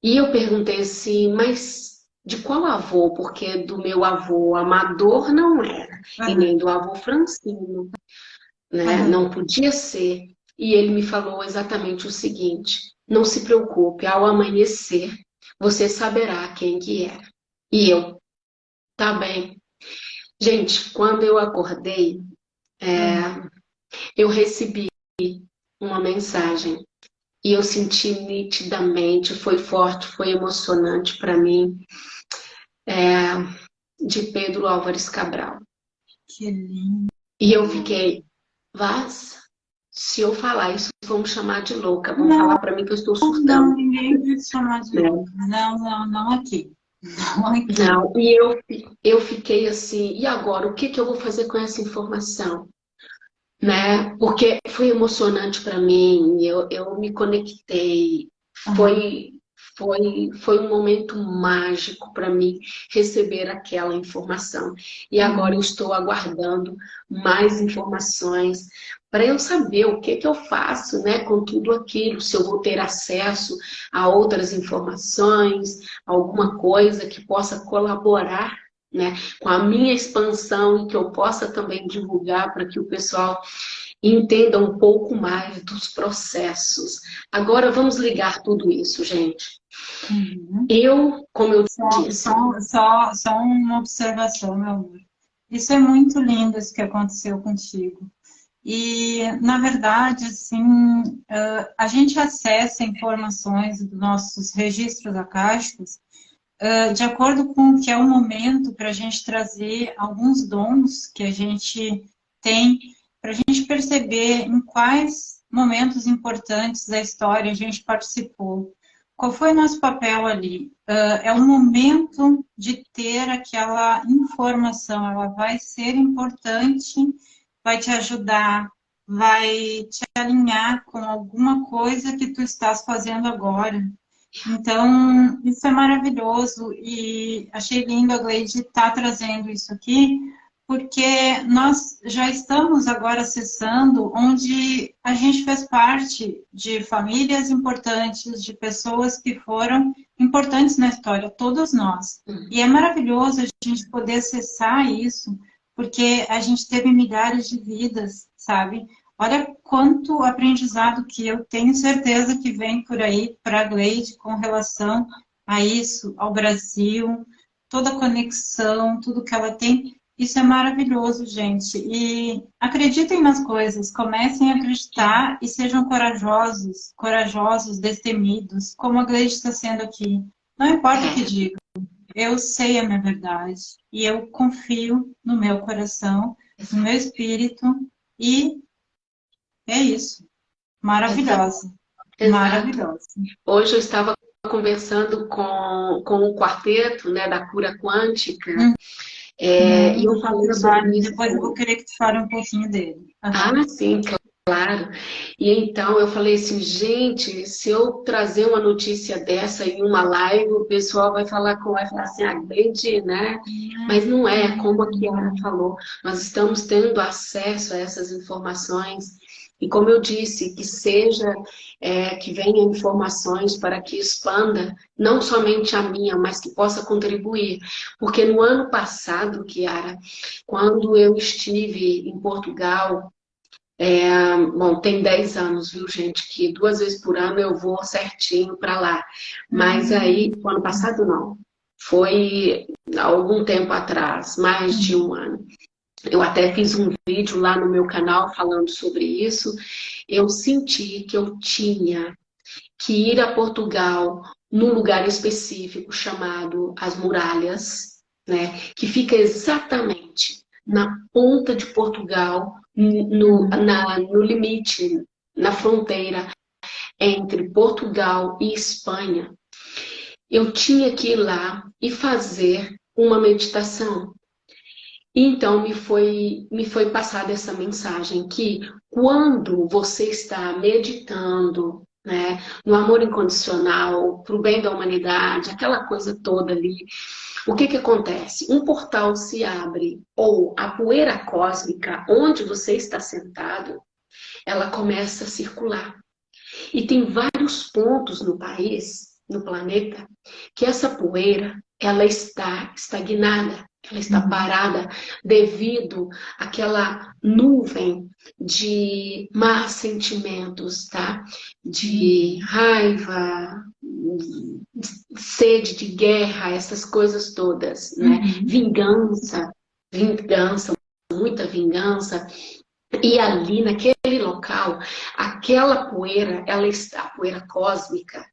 E eu perguntei assim, mas de qual avô? Porque do meu avô amador não era, uhum. e nem do avô Francino. Né? Uhum. Não podia ser. E ele me falou exatamente o seguinte, não se preocupe, ao amanhecer, você saberá quem que era. E eu, tá bem. Gente, quando eu acordei, é, eu recebi uma mensagem e eu senti nitidamente, foi forte, foi emocionante para mim, é, de Pedro Álvares Cabral. Que lindo. E eu fiquei, Vaz, se eu falar isso, vão me chamar de louca. Vão não, falar para mim que eu estou surtando. Não, ninguém vai te chamar de louca. Não, não, não aqui. Não aqui. Não, e eu, eu fiquei assim, e agora? O que, que eu vou fazer com essa informação? Né? Porque foi emocionante para mim, eu, eu me conectei. Foi foi, foi um momento mágico para mim receber aquela informação. E agora eu estou aguardando mais informações para eu saber o que, que eu faço né, com tudo aquilo, se eu vou ter acesso a outras informações, alguma coisa que possa colaborar né, com a minha expansão e que eu possa também divulgar para que o pessoal entenda um pouco mais dos processos. Agora vamos ligar tudo isso, gente. Uhum. Eu, como eu só, disse... Só, só, só uma observação, meu amor. Isso é muito lindo, isso que aconteceu contigo. E, na verdade, assim, a gente acessa informações dos nossos registros acásticos de acordo com o que é o momento para a gente trazer alguns dons que a gente tem, para a gente perceber em quais momentos importantes da história a gente participou. Qual foi o nosso papel ali? Uh, é o momento de ter aquela informação, ela vai ser importante, vai te ajudar, vai te alinhar com alguma coisa que tu estás fazendo agora. Então, isso é maravilhoso e achei lindo a Gleide estar tá trazendo isso aqui, porque nós já estamos agora acessando onde a gente fez parte de famílias importantes, de pessoas que foram importantes na história, todos nós. Uhum. E é maravilhoso a gente poder acessar isso, porque a gente teve milhares de vidas, sabe? Olha quanto aprendizado que eu tenho certeza que vem por aí para a Gleide com relação a isso, ao Brasil, toda a conexão, tudo que ela tem. Isso é maravilhoso, gente. E acreditem nas coisas, comecem a acreditar e sejam corajosos, corajosos, destemidos, como a Gleide está sendo aqui. Não importa o que digam, eu sei a minha verdade e eu confio no meu coração, no meu espírito e é isso. Maravilhosa. Exato. Maravilhosa. Hoje eu estava conversando com, com o quarteto né, da cura quântica. Hum. É, hum, e eu falei sobre isso. Depois eu vou querer que tu fale um pouquinho dele. Ah, sim, claro. E então eu falei assim, gente, se eu trazer uma notícia dessa em uma live, o pessoal vai falar com vai falar assim, ah, entendi, né? Mas não é, como a Kiara falou, nós estamos tendo acesso a essas informações E como eu disse, que seja, é, que venha informações para que expanda, não somente a minha, mas que possa contribuir. Porque no ano passado, Kiara, quando eu estive em Portugal, é, bom, tem 10 anos, viu, gente, que duas vezes por ano eu vou certinho para lá. Mas uhum. aí, o ano passado não. Foi algum tempo atrás, mais de um ano. Eu até fiz um vídeo lá no meu canal falando sobre isso. Eu senti que eu tinha que ir a Portugal num lugar específico chamado As Muralhas, né? Que fica exatamente na ponta de Portugal, no, na, no limite, na fronteira entre Portugal e Espanha. Eu tinha que ir lá e fazer uma meditação então, me foi, me foi passada essa mensagem que quando você está meditando né, no amor incondicional, para o bem da humanidade, aquela coisa toda ali, o que, que acontece? Um portal se abre, ou a poeira cósmica, onde você está sentado, ela começa a circular. E tem vários pontos no país, no planeta, que essa poeira, ela está estagnada. Ela está uhum. parada devido àquela nuvem de más sentimentos, tá? De raiva, sede de guerra, essas coisas todas, né? Uhum. Vingança, vingança, muita vingança. E ali, naquele local, aquela poeira, ela está, a poeira cósmica,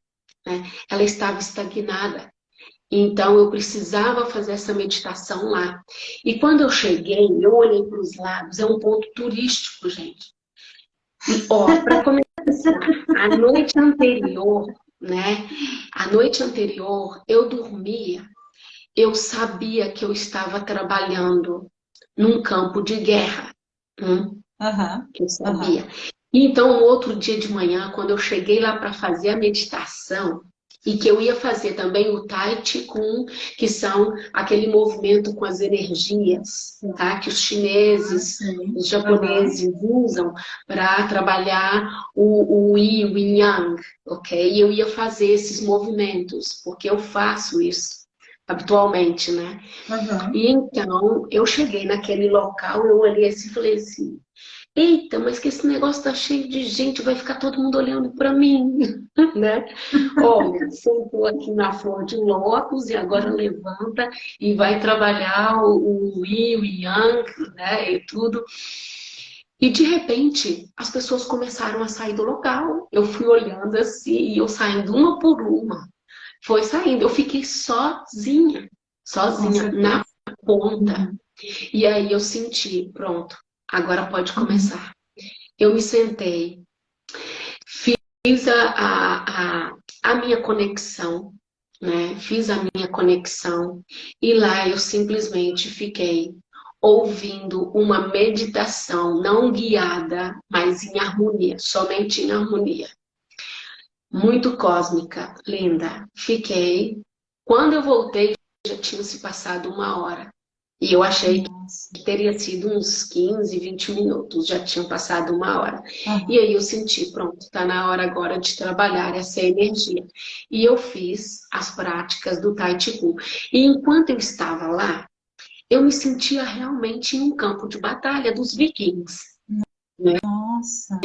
né? ela estava estagnada. Então, eu precisava fazer essa meditação lá. E quando eu cheguei, eu olhei para os lados, é um ponto turístico, gente. E, ó, para começar, a noite anterior, né? A noite anterior, eu dormia, eu sabia que eu estava trabalhando num campo de guerra. Hum? Uhum, eu sabia. Uhum. Então, no outro dia de manhã, quando eu cheguei lá para fazer a meditação, e que eu ia fazer também o Tai Chi Kung, que são aquele movimento com as energias, tá? que os chineses, ah, os japoneses usam para trabalhar o, o Yi, o Yang, ok? E eu ia fazer esses movimentos, porque eu faço isso habitualmente, né? Uhum. E então, eu cheguei naquele local, eu olhei assim e falei assim, eita, mas que esse negócio tá cheio de gente, vai ficar todo mundo olhando para mim, [LAUGHS] né? Olha, sentou aqui na flor de lótus e agora levanta e vai trabalhar o, o Yi, o Yang, né, e tudo. E de repente, as pessoas começaram a sair do local. Eu fui olhando assim, e eu saindo uma por uma. Foi saindo, eu fiquei sozinha, sozinha, na ponta. E aí eu senti, pronto, Agora pode começar. Eu me sentei, fiz a, a, a, a minha conexão, né? Fiz a minha conexão e lá eu simplesmente fiquei ouvindo uma meditação não guiada, mas em harmonia, somente em harmonia. Muito cósmica, linda. Fiquei. Quando eu voltei, já tinha se passado uma hora. E eu achei que teria sido uns 15, 20 minutos, já tinham passado uma hora. Uhum. E aí eu senti, pronto, está na hora agora de trabalhar essa energia. E eu fiz as práticas do Tai Chi Kung. E enquanto eu estava lá, eu me sentia realmente em um campo de batalha dos vikings. Né? Nossa!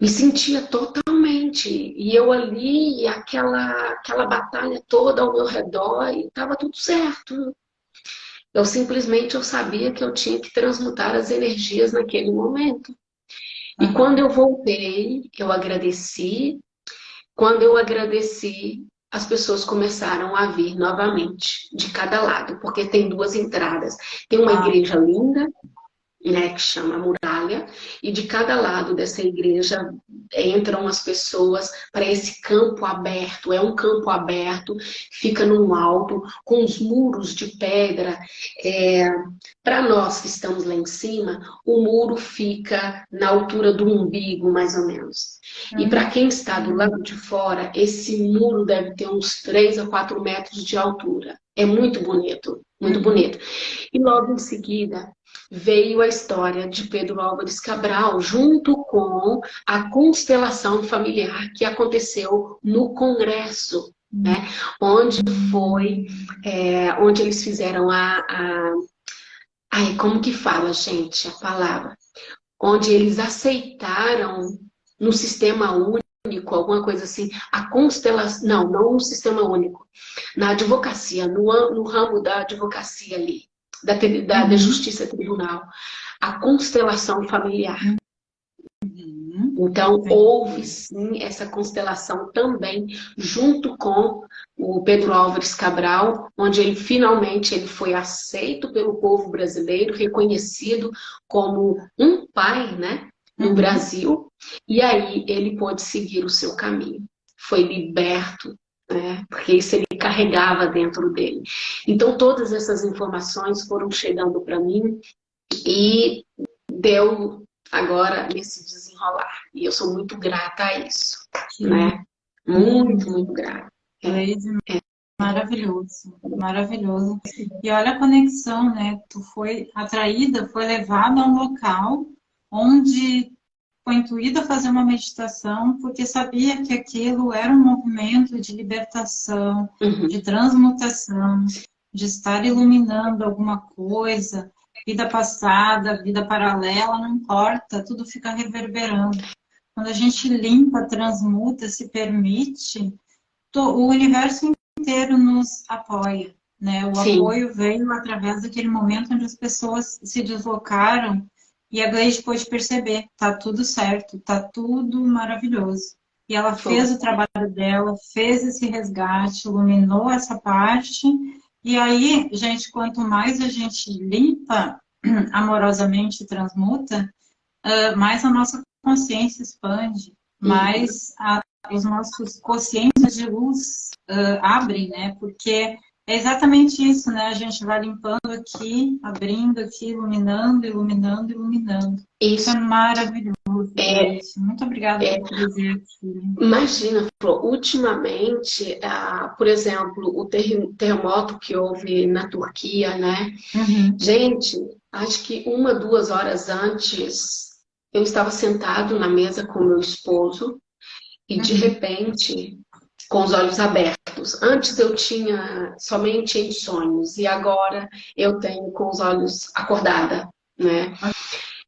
Me sentia totalmente. E eu ali, aquela, aquela batalha toda ao meu redor, e estava tudo certo eu simplesmente eu sabia que eu tinha que transmutar as energias naquele momento. E uhum. quando eu voltei, eu agradeci. Quando eu agradeci, as pessoas começaram a vir novamente, de cada lado, porque tem duas entradas. Tem uma ah. igreja linda, né, que chama Muralha, e de cada lado dessa igreja entram as pessoas para esse campo aberto. É um campo aberto, fica num alto, com os muros de pedra. É, para nós que estamos lá em cima, o muro fica na altura do umbigo, mais ou menos. E para quem está do lado de fora, esse muro deve ter uns 3 a 4 metros de altura. É muito bonito, muito uhum. bonito. E logo em seguida, veio a história de Pedro Álvares Cabral, junto com a constelação familiar que aconteceu no Congresso, né? onde foi, é, onde eles fizeram a, a... Ai, como que fala, gente, a palavra? Onde eles aceitaram no sistema único, alguma coisa assim, a constelação, não, não no sistema único, na advocacia, no, no ramo da advocacia ali, da, da, da uhum. justiça tribunal, a constelação familiar. Uhum. Então, houve sim essa constelação também, junto com o Pedro Álvares Cabral, onde ele finalmente ele foi aceito pelo povo brasileiro, reconhecido como um pai né, no uhum. Brasil, e aí ele pôde seguir o seu caminho. Foi liberto né? porque isso ele carregava dentro dele. Então, todas essas informações foram chegando para mim e deu agora nesse desenrolar. E eu sou muito grata a isso, Sim. né? Muito, muito grata. É. é. Maravilhoso, maravilhoso. E olha a conexão, né? Tu foi atraída, foi levada a um local onde foi intuída a fazer uma meditação porque sabia que aquilo era um movimento de libertação, uhum. de transmutação, de estar iluminando alguma coisa, vida passada, vida paralela, não importa, tudo fica reverberando. Quando a gente limpa, transmuta, se permite, o universo inteiro nos apoia. Né? O Sim. apoio veio através daquele momento onde as pessoas se deslocaram e a Gleide pôde perceber, tá tudo certo, tá tudo maravilhoso. E ela fez o trabalho dela, fez esse resgate, iluminou essa parte. E aí, gente, quanto mais a gente limpa [CLEARS THROAT] amorosamente transmuta, uh, mais a nossa consciência expande, uhum. mais a, os nossos consciências de luz uh, abrem, né? Porque é exatamente isso, né? A gente vai limpando aqui, abrindo aqui, iluminando, iluminando, iluminando. Isso, isso é maravilhoso. É, Muito obrigada é, por dizer aqui. Imagina, ultimamente, uh, por exemplo, o terremoto que houve na Turquia, né? Uhum. Gente, acho que uma, duas horas antes, eu estava sentado na mesa com meu esposo e, uhum. de repente, com os olhos abertos. Antes eu tinha somente em sonhos e agora eu tenho com os olhos acordada, né?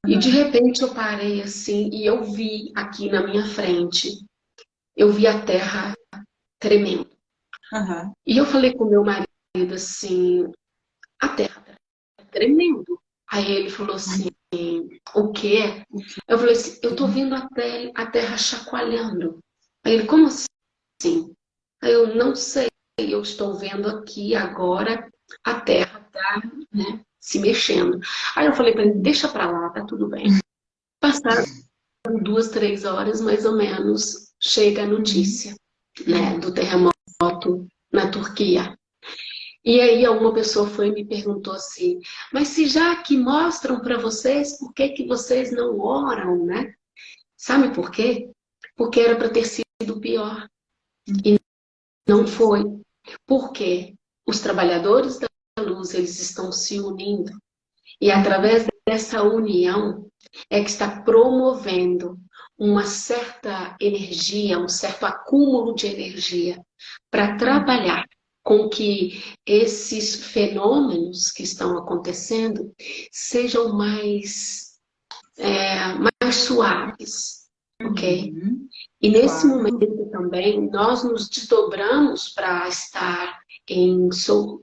E de repente eu parei assim e eu vi aqui na minha frente, eu vi a terra tremendo. Uhum. E eu falei com meu marido assim, a terra tá tremendo. Aí ele falou assim, o quê? Eu falei assim, eu tô vendo a terra, a terra chacoalhando. Aí ele, como assim? Sim. Eu não sei, eu estou vendo aqui agora a Terra tá, né, se mexendo. Aí eu falei para ele, deixa para lá, tá tudo bem. [LAUGHS] Passaram duas, três horas, mais ou menos, chega a notícia né, do terremoto na Turquia. E aí uma pessoa foi e me perguntou assim, mas se já que mostram para vocês, por que, que vocês não oram, né? Sabe por quê? Porque era para ter sido pior. E não foi. Porque os trabalhadores da luz, eles estão se unindo. E através dessa união é que está promovendo uma certa energia, um certo acúmulo de energia para trabalhar com que esses fenômenos que estão acontecendo sejam mais, é, mais suaves, ok? Uhum. E nesse claro. momento também, nós nos desdobramos para estar em,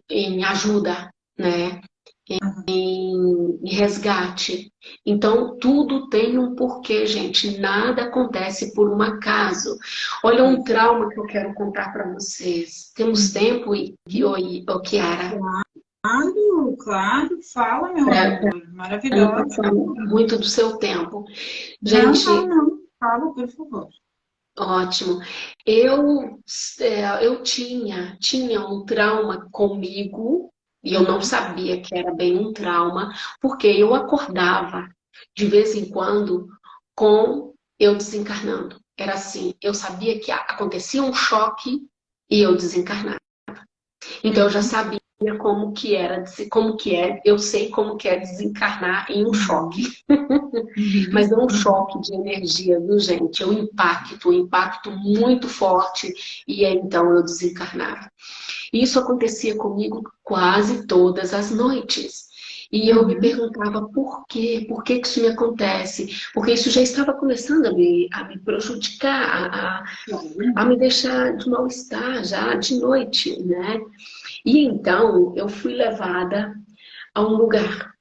em ajuda, né? Em, em, resgate. Então, tudo tem um porquê, gente. Nada acontece por um acaso. Olha um trauma que eu quero contar para vocês. Temos tempo, e oi, oh, Kiara? Claro, claro. Fala, meu é, amor. Maravilhoso. Muito do seu tempo. Gente, não, não, não. Fala, por favor. Ótimo. Eu, é, eu tinha, tinha um trauma comigo, e eu não sabia que era bem um trauma, porque eu acordava de vez em quando com eu desencarnando. Era assim, eu sabia que acontecia um choque e eu desencarnava. Então eu já sabia como que era, como que é, eu sei como que é desencarnar em um uhum. choque. Uhum. Mas não um choque de energia, viu, gente? É um impacto, um impacto muito forte, e então eu desencarnava. Isso acontecia comigo quase todas as noites. E eu me uhum. perguntava por quê? Por que, que isso me acontece? Porque isso já estava começando a me, a me prejudicar, a, a, a me deixar de mal-estar já de noite, né? E então eu fui levada a um lugar.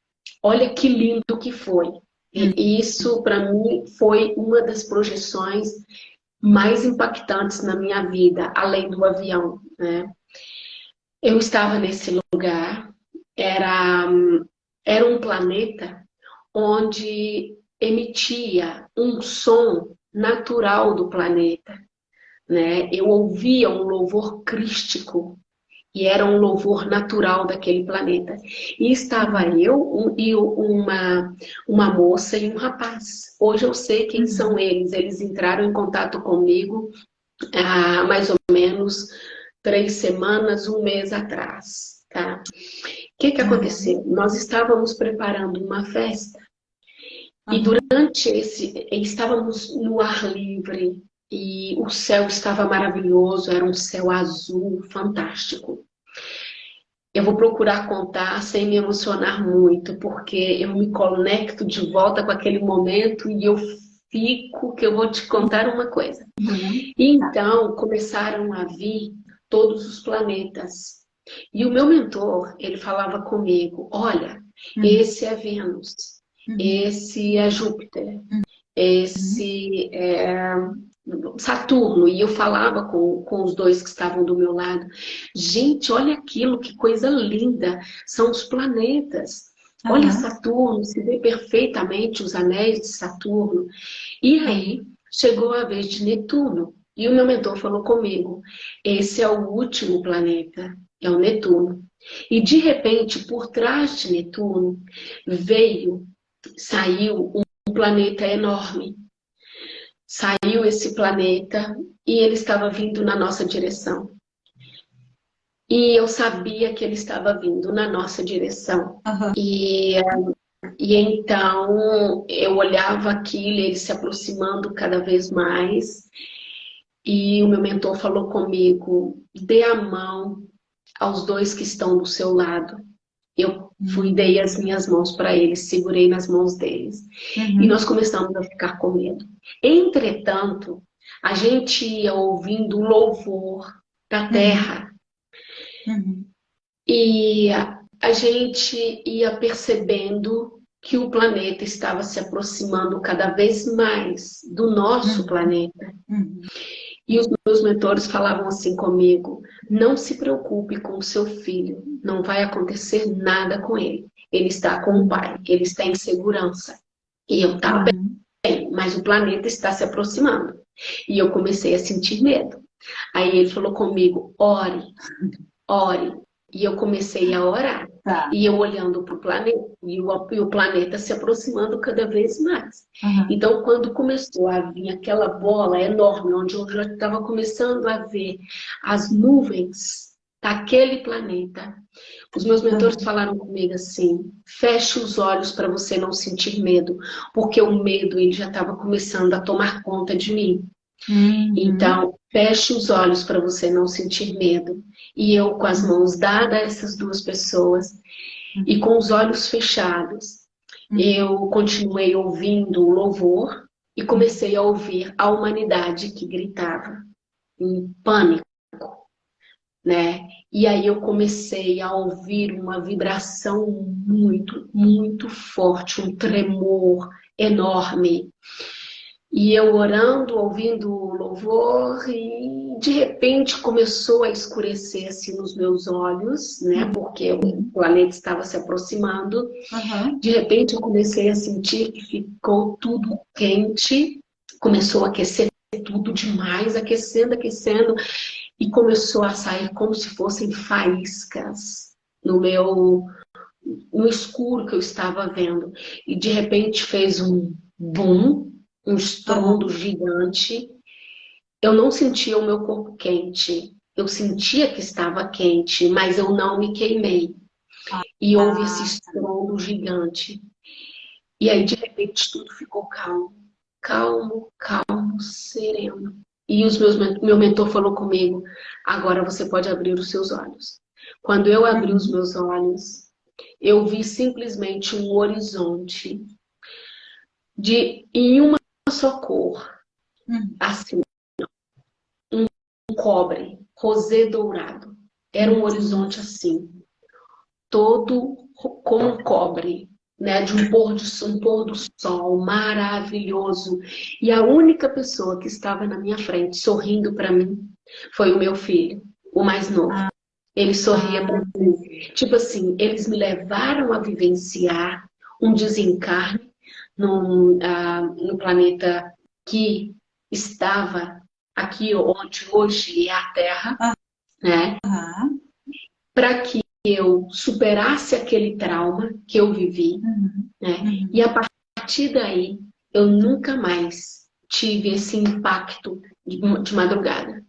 Olha que lindo que foi. E uhum. isso, para mim, foi uma das projeções mais impactantes na minha vida, além do avião. Né? Eu estava nesse lugar, era era um planeta onde emitia um som natural do planeta. Né? Eu ouvia um louvor crístico e era um louvor natural daquele planeta. E estava eu um, e uma, uma moça e um rapaz. Hoje eu sei quem são eles. Eles entraram em contato comigo há mais ou menos três semanas, um mês atrás. Tá? que, que aconteceu? Nós estávamos preparando uma festa e durante esse, estávamos no ar livre e o céu estava maravilhoso, era um céu azul, fantástico. Eu vou procurar contar sem me emocionar muito, porque eu me conecto de volta com aquele momento e eu fico que eu vou te contar uma coisa. Uhum. Então, começaram a vir todos os planetas e o meu mentor, ele falava comigo, olha, uhum. esse é Vênus, uhum. esse é Júpiter, uhum. esse é Saturno. E eu falava com, com os dois que estavam do meu lado, gente, olha aquilo, que coisa linda, são os planetas. Olha Saturno, se vê perfeitamente os anéis de Saturno. E aí, chegou a vez de Netuno. E o meu mentor falou comigo, esse é o último planeta é o Netuno. E de repente, por trás de Netuno, veio, saiu um planeta enorme. Saiu esse planeta e ele estava vindo na nossa direção. E eu sabia que ele estava vindo na nossa direção. Uhum. E, e então eu olhava aquilo, ele se aproximando cada vez mais. E o meu mentor falou comigo, dê a mão aos dois que estão do seu lado. Fui dei as minhas mãos para eles, segurei nas mãos deles. Uhum. E nós começamos a ficar com medo. Entretanto, a gente ia ouvindo o louvor da uhum. terra. Uhum. E a, a gente ia percebendo que o planeta estava se aproximando cada vez mais do nosso uhum. planeta. Uhum. E os meus mentores falavam assim comigo, não se preocupe com o seu filho, não vai acontecer nada com ele. Ele está com o pai, ele está em segurança. E eu estava uhum. bem, mas o planeta está se aproximando. E eu comecei a sentir medo. Aí ele falou comigo, ore, ore. E eu comecei a orar. Tá. E eu olhando para o planeta, e o, e o, planeta se aproximando cada vez mais. Uhum. Então, quando começou a vir aquela bola enorme, onde eu já estava começando a ver as nuvens daquele planeta, os meus mentores uhum. falaram comigo assim, feche os olhos para você não sentir medo, porque o medo ele já estava começando a tomar conta de mim. Uhum. Então, feche os olhos para você não sentir medo. E eu, com as mãos dadas a essas duas pessoas e com os olhos fechados, uhum. eu continuei ouvindo o louvor e comecei a ouvir a humanidade que gritava em pânico, né? E aí eu comecei a ouvir uma vibração muito, muito forte, um tremor enorme. E eu orando, ouvindo o louvor, e de repente começou a escurecer assim nos meus olhos, né? Uhum. Porque o planeta estava se aproximando. Uhum. De repente eu comecei a sentir que ficou tudo quente, começou a aquecer tudo demais, aquecendo, aquecendo, e começou a sair como se fossem faíscas no meu no escuro que eu estava vendo. E de repente fez um boom um estrondo gigante. Eu não sentia o meu corpo quente, eu sentia que estava quente, mas eu não me queimei. E houve esse estrondo gigante. E aí, de repente, tudo ficou calmo. Calmo, calmo, sereno. E os meus, meu mentor falou comigo, agora você pode abrir os seus olhos. Quando eu abri os meus olhos, eu vi simplesmente um horizonte de em uma só cor, hum. assim, um cobre, rosé dourado. Era um horizonte assim, todo como cobre, né, de um pôr, de, um pôr do sol maravilhoso. E a única pessoa que estava na minha frente sorrindo para mim foi o meu filho, o mais novo. Ah. Ele sorria para mim. Tipo assim, eles me levaram a vivenciar um desencarne no, uh, no planeta que estava aqui onde hoje é a Terra, ah. né? Uhum. Para que eu superasse aquele trauma que eu vivi, uhum. né? Uhum. E a partir daí, eu nunca mais tive esse impacto de, de madrugada.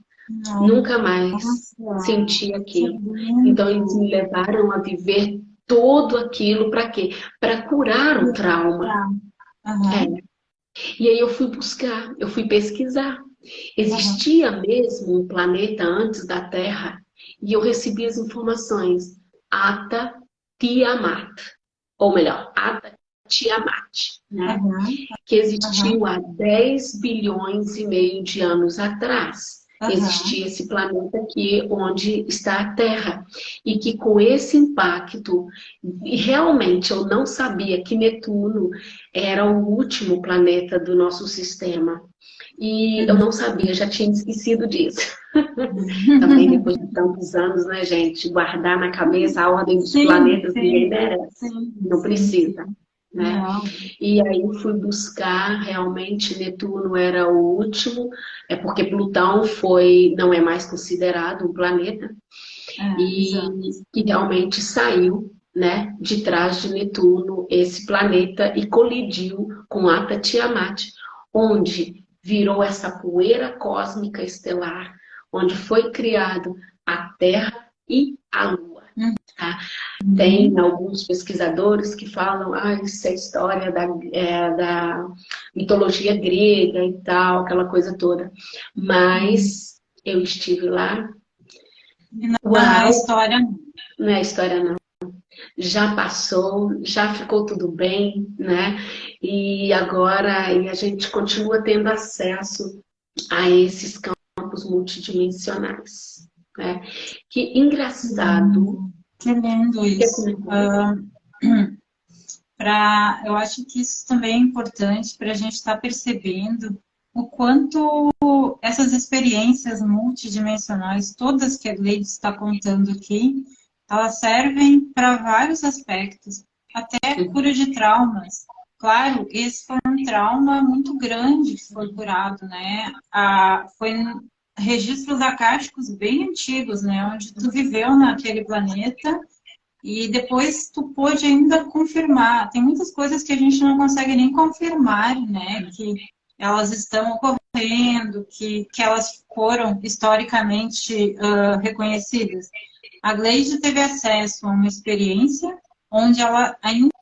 Nunca mais Nossa. senti aquilo. Então, eles me levaram a viver tudo aquilo para quê? Para curar o trauma. Uhum. É. E aí eu fui buscar, eu fui pesquisar. Existia uhum. mesmo um planeta antes da Terra e eu recebi as informações. Ata Tiamat, ou melhor, Ata Tiamat, né? Uhum. que existiu há 10 bilhões e meio de anos atrás. Uhum. Existia esse planeta aqui onde está a Terra. E que com esse impacto, realmente eu não sabia que Netuno era o último planeta do nosso sistema. E eu não sabia, já tinha esquecido disso. [LAUGHS] Também depois de tantos anos, né, gente? Guardar na cabeça a ordem dos sim, planetas, sim, ninguém merece. Sim, não precisa. Né? E aí fui buscar, realmente Netuno era o último, é porque Plutão foi, não é mais considerado um planeta, é, e que realmente saiu né, de trás de Netuno esse planeta e colidiu com Ata Tiamat, onde virou essa poeira cósmica estelar, onde foi criado a Terra e a Lua. Tá? Tem alguns pesquisadores que falam, ah, isso é história da, é, da mitologia grega e tal, aquela coisa toda. Mas eu estive lá. Não, é história não. Não é história não. Já passou, já ficou tudo bem, né? E agora e a gente continua tendo acesso a esses campos multidimensionais. Né? Que engraçado. Que lindo isso. Uh, [CLEARS THROAT] pra, eu acho que isso também é importante para a gente estar tá percebendo o quanto essas experiências multidimensionais, todas que a Gleide está contando aqui, elas servem para vários aspectos, até cura de traumas. Claro, esse foi um trauma muito grande que foi curado, né? Ah, foi registros acásticos bem antigos, né? Onde tu viveu naquele planeta e depois tu pôde ainda confirmar. Tem muitas coisas que a gente não consegue nem confirmar, né? Que elas estão ocorrendo, que, que elas foram historicamente uh, reconhecidas. A Gleide teve acesso a uma experiência onde ela ainda,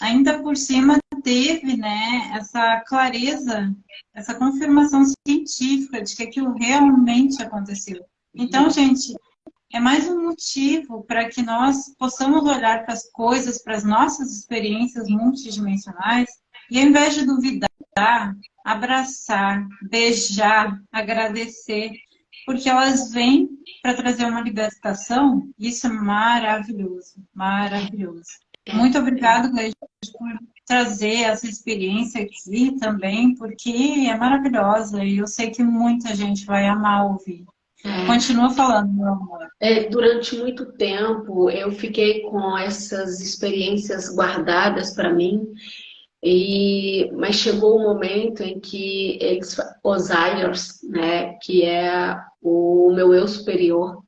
ainda por cima teve né, essa clareza, essa confirmação científica de que aquilo realmente aconteceu. Então, gente, é mais um motivo para que nós possamos olhar para as coisas, para as nossas experiências multidimensionais, e ao invés de duvidar, abraçar, beijar, agradecer, porque elas vêm para trazer uma libertação, isso é maravilhoso, maravilhoso. Muito obrigada, Gleide, por trazer essa experiência aqui também, porque é maravilhosa e eu sei que muita gente vai amar ouvir. É. Continua falando, meu amor. É, durante muito tempo eu fiquei com essas experiências guardadas para mim, e, mas chegou o um momento em que eles, os Ayers, né, que é o meu eu superior,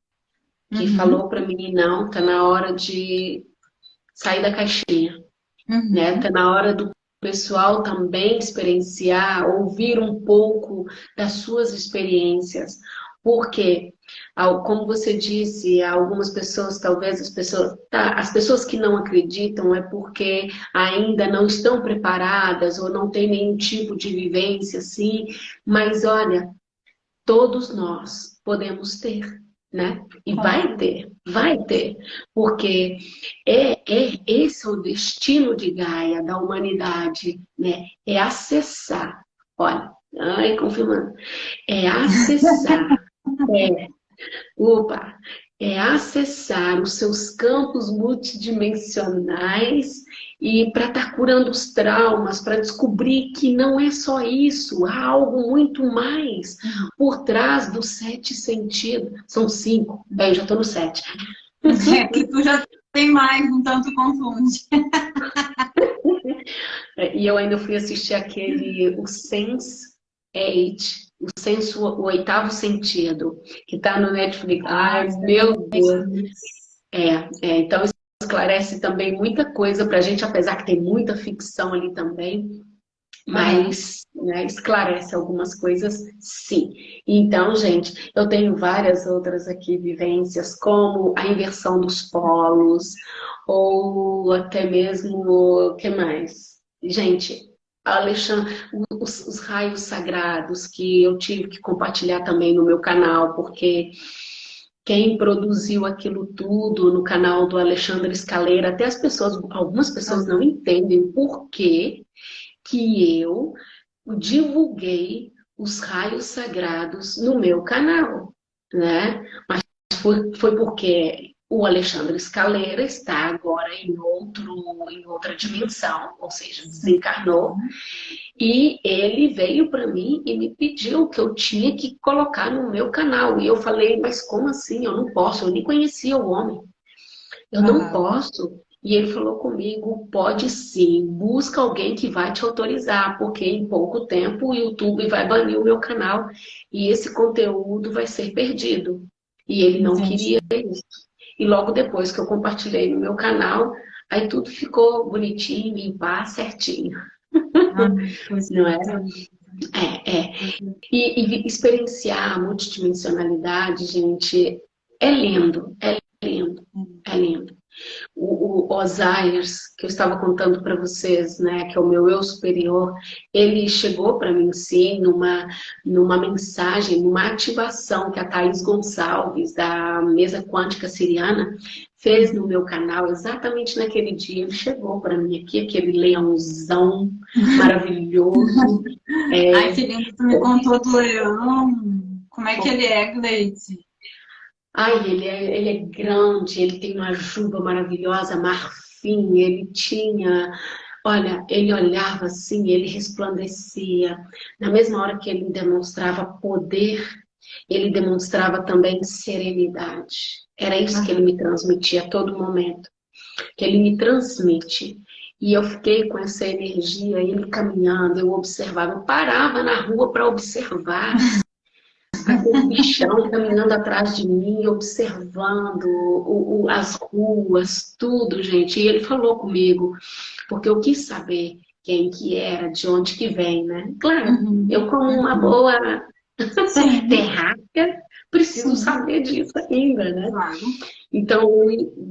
que uhum. falou para mim, não, tá na hora de sair da caixinha. Uhum. Né? Tá na hora do pessoal também experienciar, ouvir um pouco das suas experiências. Porque como você disse, algumas pessoas, talvez as pessoas, tá, as pessoas que não acreditam é porque ainda não estão preparadas ou não têm nenhum tipo de vivência assim, mas olha, todos nós podemos ter, né? E vai ter, vai ter, porque é, é esse é o destino de Gaia, da humanidade, né? É acessar, olha, ai, confirmando, é acessar, [LAUGHS] é, opa, é acessar os seus campos multidimensionais e para estar tá curando os traumas, para descobrir que não é só isso, há algo muito mais por trás dos sete sentidos. São cinco, bem, já estou no sete. É que tu já tem mais, então tu confunde. [LAUGHS] É, e eu ainda fui assistir aquele, o Sense Eight, o, senso, o oitavo sentido, que está no Netflix. Ai, meu Deus! É, é, então esclarece também muita coisa para a gente, apesar que tem muita ficção ali também, mas né, esclarece algumas coisas, sim. Então, gente, eu tenho várias outras aqui vivências, como a inversão dos polos, ou até mesmo, o que mais? Gente, Alexandre, os, os raios sagrados que eu tive que compartilhar também no meu canal, porque quem produziu aquilo tudo no canal do Alexandre Escaleira, até as pessoas, algumas pessoas não entendem por que que eu divulguei os raios sagrados no meu canal, né? Mas foi, foi porque o Alexandre Escaleira está agora em, outro, em outra dimensão, ou seja, desencarnou. E ele veio para mim e me pediu que eu tinha que colocar no meu canal. E eu falei, mas como assim? Eu não posso, eu nem conhecia o homem. Eu não ah. posso. E ele falou comigo, pode sim, busca alguém que vai te autorizar, porque em pouco tempo o YouTube vai banir o meu canal e esse conteúdo vai ser perdido. E ele não Entendi. queria isso. E logo depois que eu compartilhei no meu canal, aí tudo ficou bonitinho, limpar, certinho. Ah, [LAUGHS] Não é? É, é. E, e, experienciar a multidimensionalidade, gente, é lindo, é lindo, é lindo. O, o Osiris, que eu estava contando para vocês, né, que é o meu eu superior, ele chegou para mim, sim, numa, numa mensagem, numa ativação que a Thaís Gonçalves, da Mesa Quântica Siriana, fez no meu canal, exatamente naquele dia, ele chegou para mim aqui, aquele leãozão [LAUGHS] maravilhoso. é, Ai, que lindo, tu me contou do leão. Como é que ele é, Gleide? Ai, ele é, ele é grande, ele tem uma juba maravilhosa, marfim, ele tinha... Olha, ele olhava assim, ele resplandecia. Na mesma hora que ele demonstrava poder, ele demonstrava também serenidade. Era isso que ele me transmitia a todo momento. Que ele me transmite. E eu fiquei com essa energia, ele caminhando, eu observava, eu parava na rua para observar aquele bichão caminhando atrás de mim, observando o, o, as ruas, tudo, gente. E ele falou comigo, porque eu quis saber quem que era, de onde que vem, né? Claro, uhum. eu como uma boa terráquea, preciso sim. saber disso ainda, né? Claro. Então,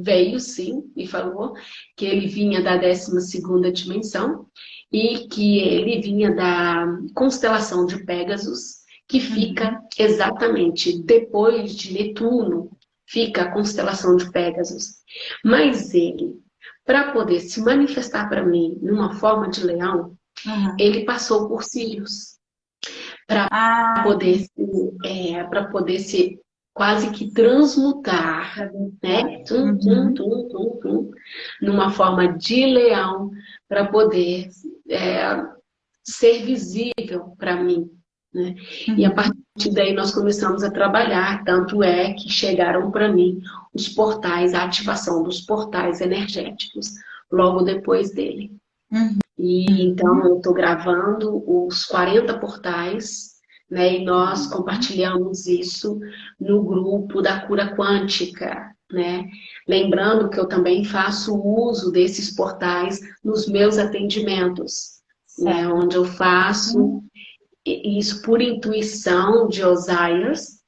veio sim e falou que ele vinha da 12ª dimensão e que ele vinha da constelação de Pégasus, que fica exatamente depois de Netuno, fica a constelação de Pégasus. Mas ele, para poder se manifestar para mim numa forma de leão, uhum. ele passou por Sirius. Para ah. poder, é, para poder se quase que transmutar, né? Tum, tum, tum, tum, tum, numa forma de leão, para poder é, ser visível para mim. Né? Uhum. E a partir daí nós começamos a trabalhar, tanto é que chegaram para mim os portais, a ativação dos portais energéticos, logo depois dele. Uhum. E então eu estou gravando os 40 portais, né? E nós compartilhamos isso no grupo da cura quântica, né? Lembrando que eu também faço uso desses portais nos meus atendimentos, né? Onde eu faço uhum isso por intuição de Osiris,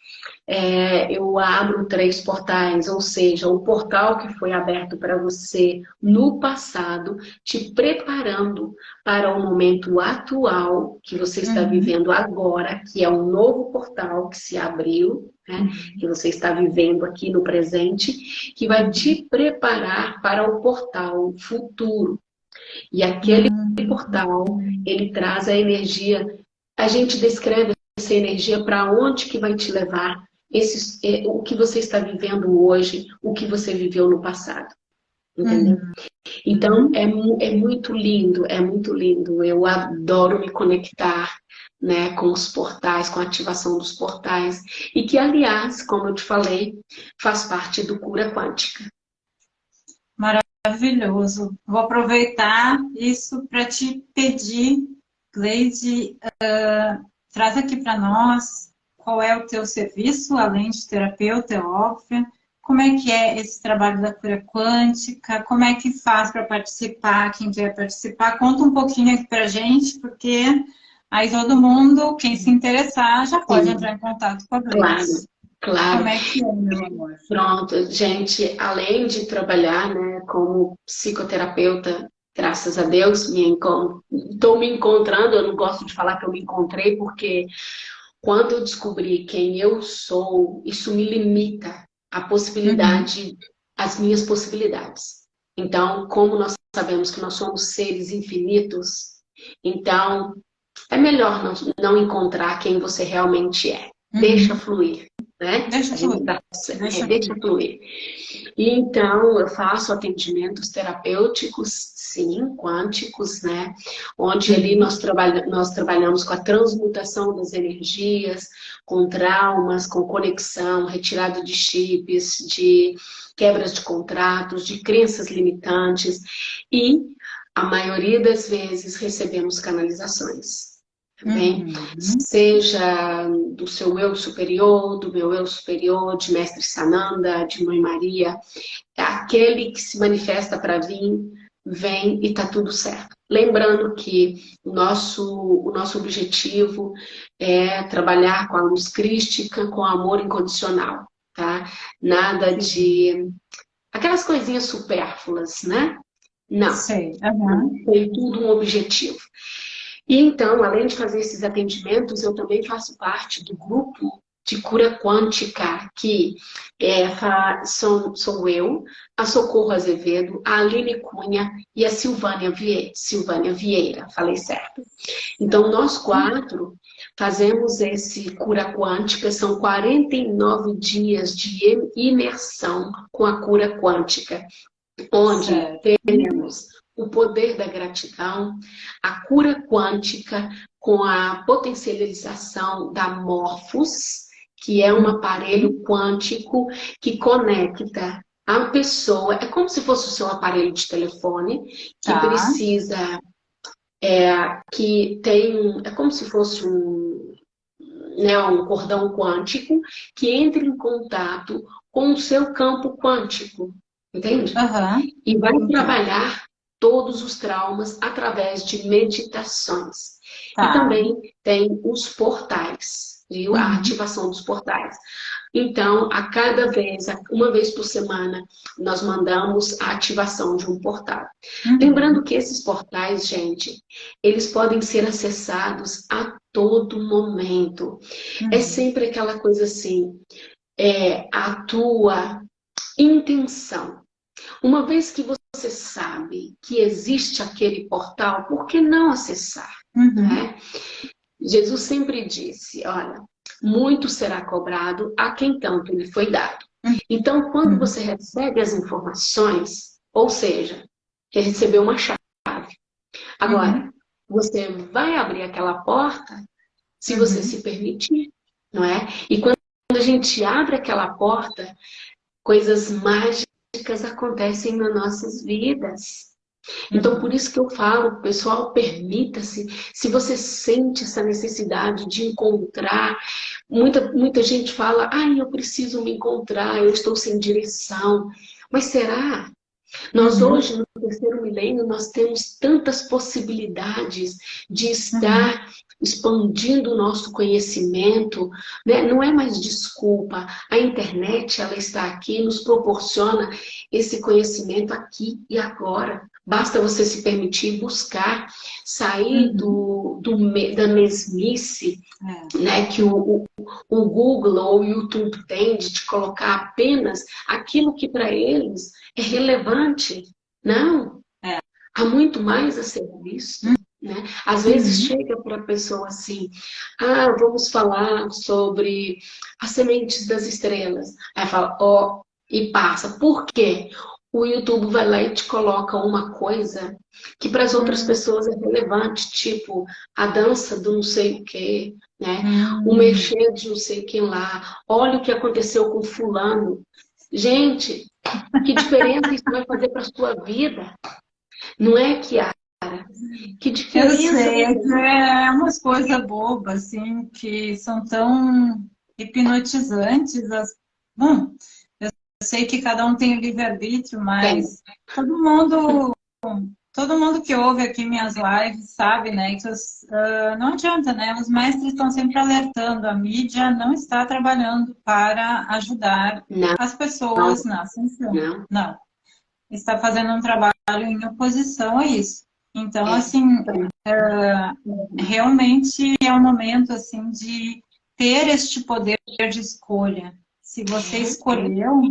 é, eu abro três portais, ou seja, o portal que foi aberto para você no passado, te preparando para o momento atual que você está uhum. vivendo agora, que é um novo portal que se abriu, né, uhum. que você está vivendo aqui no presente, que vai te preparar para o portal futuro. E aquele uhum. portal, ele traz a energia, a gente descreve essa energia para onde que vai te levar, esse, é, o que você está vivendo hoje, o que você viveu no passado. Entendeu? Uhum. Então, é, é muito lindo, é muito lindo. Eu adoro me conectar né, com os portais, com a ativação dos portais. E que, aliás, como eu te falei, faz parte do Cura Quântica. Maravilhoso. Vou aproveitar isso para te pedir, Gleide, uh, traz aqui para nós qual é o teu serviço, além de terapeuta, é óbvio. Como é que é esse trabalho da cura quântica? Como é que faz para participar? Quem quer participar? Conta um pouquinho aqui para gente, porque aí todo mundo, quem se interessar, já pode Sim. entrar em contato com a Grace. Claro. Claro. Como é que é, meu amor? Pronto, gente, além de trabalhar né, como psicoterapeuta, graças a Deus, estou me encontrando, eu não gosto de falar que eu me encontrei, porque quando eu descobri quem eu sou, isso me limita a possibilidade, uhum. as minhas possibilidades. Então, como nós sabemos que nós somos seres infinitos, então é melhor não, não encontrar quem você realmente é. Uhum. Deixa fluir, né? Deixa fluir. Tá, deixa, é, deixa fluir. E então eu faço atendimentos terapêuticos sim, quânticos, né? Onde ali nós, trabalha, nós trabalhamos com a transmutação das energias, com traumas, com conexão, retirada de chips, de quebras de contratos, de crenças limitantes e a maioria das vezes recebemos canalizações. Uhum. seja do seu eu superior, do meu eu superior, de Mestre Sananda, de Mãe Maria, aquele que se manifesta para vir vem e está tudo certo. Lembrando que o nosso, o nosso objetivo é trabalhar com a luz crística, com amor incondicional, tá? Nada de... aquelas coisinhas supérfluas, né? Não. Sei. Uhum. Tem tudo um objetivo. E então, além de fazer esses atendimentos, eu também faço parte do grupo de cura quântica, que é, sou, sou eu, a Socorro Azevedo, a Aline Cunha e a Silvânia Vieira. Silvânia Vieira, falei certo. Então, nós quatro fazemos esse cura quântica, são 49 dias de imersão com a cura quântica, onde certo. temos o poder da gratidão, a cura quântica com a potencialização da Morphos, que é um aparelho quântico que conecta a pessoa, é como se fosse o seu aparelho de telefone, que tá. precisa, é, que tem, é como se fosse um, né, um cordão quântico que entra em contato com o seu campo quântico, entende? Uhum. E vai trabalhar todos os traumas através de meditações. Tá. E também tem os portais viu? Uhum. A ativação dos portais. Então, a cada vez, uma vez por semana, nós mandamos a ativação de um portal. Uhum. Lembrando que esses portais, gente, eles podem ser acessados a todo momento. Uhum. É sempre aquela coisa assim, é, a tua intenção. Uma vez que você sabe que existe aquele portal, por que não acessar? Uhum. Né? Jesus sempre disse, olha, muito será cobrado a quem tanto lhe foi dado. Então, quando uhum. você recebe as informações, ou seja, recebeu uma chave. Agora, uhum. você vai abrir aquela porta se uhum. você se permitir, não é? E quando a gente abre aquela porta, coisas mágicas acontecem nas nossas vidas. Então, por isso que eu falo, pessoal, permita-se. Se você sente essa necessidade de encontrar, muita, muita gente fala, ai, eu preciso me encontrar, eu estou sem direção. Mas será Nós uhum. hoje, no terceiro milênio, nós temos tantas possibilidades de estar uhum. expandindo o nosso conhecimento, né? não é mais desculpa. A internet, ela está aqui, nos proporciona esse conhecimento aqui e agora. Basta você se permitir buscar, sair uhum. do, do, da mesmice é. né, que o, o, Google ou o YouTube tem de te colocar apenas aquilo que para eles é relevante. Não. É. Há muito mais a ser visto. Uhum. Né? Às vezes uhum. chega para a pessoa assim, ah, vamos falar sobre as sementes das estrelas. Aí fala, ó, oh, e passa. Por quê? O YouTube vai lá e te coloca uma coisa que para as outras hum. pessoas é relevante, tipo a dança do não sei o que, né? Hum. O mexer de não sei quem lá. Olha o que aconteceu com fulano. Gente, que diferença isso vai fazer para a sua vida? Não é, Kiara? Que diferença? Eu sei, é umas coisas bobas, assim, que são tão hipnotizantes. As... Bom, sei que cada um tem o livre-arbítrio, mas todo mundo, todo mundo que ouve aqui minhas lives sabe, né, que os, uh, não adianta, né, os mestres estão sempre alertando, a mídia não está trabalhando para ajudar não. as pessoas não. na ascensão. Não. não. Está fazendo um trabalho em oposição a isso. Então, é. assim, uh, realmente é um momento, assim, de ter este poder de escolha. Se você escolheu,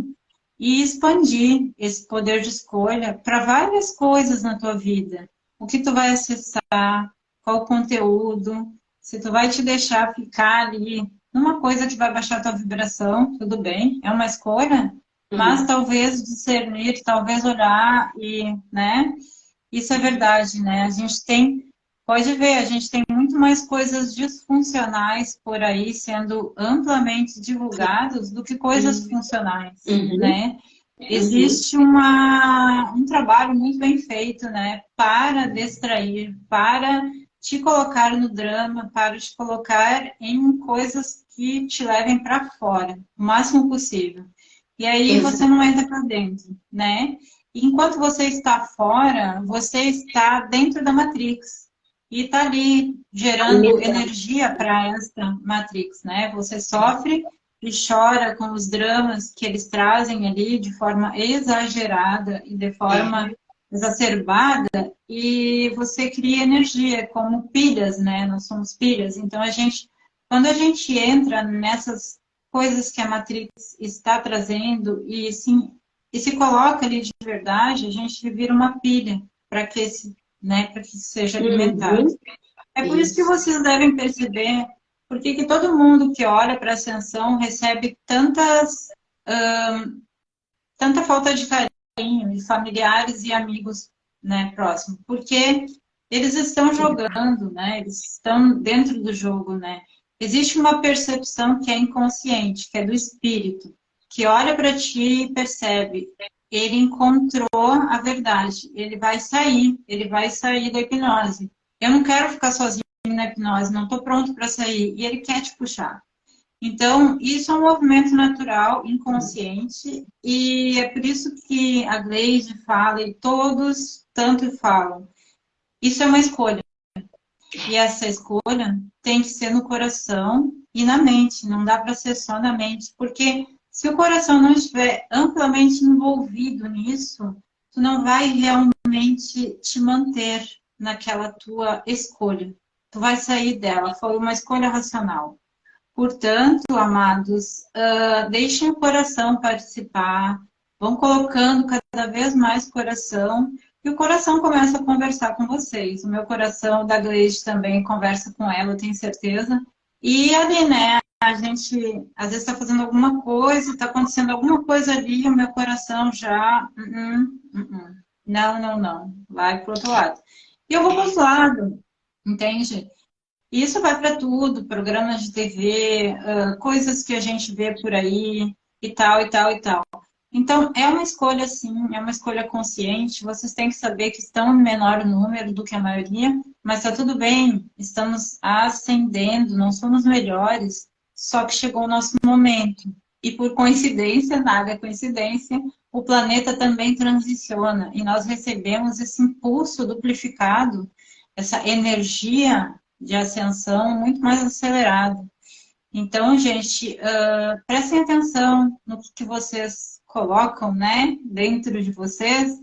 e expandir esse poder de escolha para várias coisas na tua vida. O que tu vai acessar, qual o conteúdo, se tu vai te deixar ficar ali numa coisa que vai baixar tua vibração, tudo bem, é uma escolha, uhum. mas talvez discernir, talvez olhar e, né, isso é verdade, né, a gente tem Pode ver, a gente tem muito mais coisas disfuncionais por aí sendo amplamente divulgadas do que coisas uhum. funcionais, uhum. né? Existe uma, um trabalho muito bem feito, né? Para distrair, para te colocar no drama, para te colocar em coisas que te levem para fora, o máximo possível. E aí você não entra para dentro, né? Enquanto você está fora, você está dentro da Matrix e está ali gerando energia para essa Matrix, né? Você sofre e chora com os dramas que eles trazem ali de forma exagerada e de forma exacerbada e você cria energia como pilhas, né? Nós somos pilhas. Então a gente, quando a gente entra nessas coisas que a Matrix está trazendo e sim e se coloca ali de verdade, a gente vira uma pilha para que esse né, para que seja alimentado. Uhum. É por isso. isso que vocês devem perceber por que todo mundo que olha para a ascensão recebe tantas, hum, tanta falta de carinho de familiares e amigos né, próximos. Porque eles estão jogando, né? Eles estão dentro do jogo, né? Existe uma percepção que é inconsciente, que é do espírito, que olha para ti e percebe ele encontrou a verdade. Ele vai sair, ele vai sair da hipnose. Eu não quero ficar sozinho na hipnose, não estou pronto para sair. E ele quer te puxar. Então, isso é um movimento natural, inconsciente, e é por isso que a Gleide fala, e todos tanto falam. Isso é uma escolha. E essa escolha tem que ser no coração e na mente, não dá para ser só na mente, porque se o coração não estiver amplamente envolvido nisso, tu não vai realmente te manter naquela tua escolha. Tu vai sair dela, foi uma escolha racional. Portanto, amados, uh, deixem o coração participar, vão colocando cada vez mais coração, e o coração começa a conversar com vocês. O meu coração da Gleide também conversa com ela, eu tenho certeza. E ali, né, a gente às vezes está fazendo alguma coisa, está acontecendo alguma coisa ali, o meu coração já. Uh -uh, uh não, não, não. Vai para o outro lado. E eu vou para o outro lado, entende? Isso vai para tudo, programas de TV, uh, coisas que a gente vê por aí, e tal, e tal, e tal. Então, é uma escolha, sim, é uma escolha consciente. Vocês têm que saber que estão em menor número do que a maioria, mas está tudo bem. Estamos ascendendo, não somos melhores. Só que chegou o nosso momento. E por coincidência, nada é coincidência, o planeta também transiciona e nós recebemos esse impulso duplificado, essa energia de ascensão muito mais acelerada. Então, gente, uh, prestem atenção no que, vocês colocam né, dentro de vocês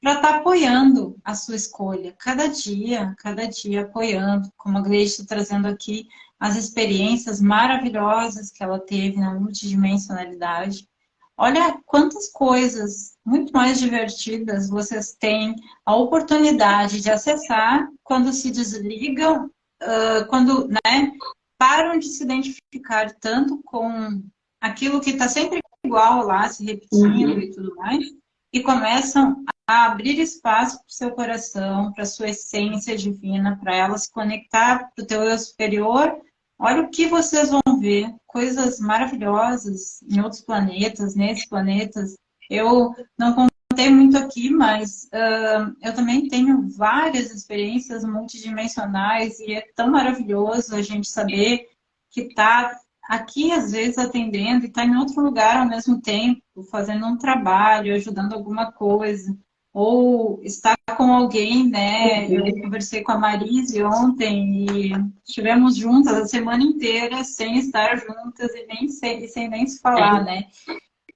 para estar tá apoiando a sua escolha. Cada dia, cada dia apoiando, como a Gleice está trazendo aqui, as experiências maravilhosas que ela teve na multidimensionalidade. Olha quantas coisas muito mais divertidas vocês têm a oportunidade de acessar quando se desligam, uh, quando né, param de se identificar tanto com aquilo que está sempre igual lá, se repetindo uhum. e tudo mais, e começam a abrir espaço para o seu coração, para a sua essência divina, para ela se conectar para o teu eu superior. Olha o que vocês vão ver, coisas maravilhosas em outros planetas, nesses planetas. Eu não contei muito aqui, mas uh, eu também tenho várias experiências multidimensionais e é tão maravilhoso a gente saber que está aqui, às vezes, atendendo e está em outro lugar ao mesmo tempo, fazendo um trabalho, ajudando alguma coisa ou estar com alguém, né? Eu uhum. conversei com a Marise ontem e estivemos juntas a semana inteira sem estar juntas e nem sem, sem nem se falar, né?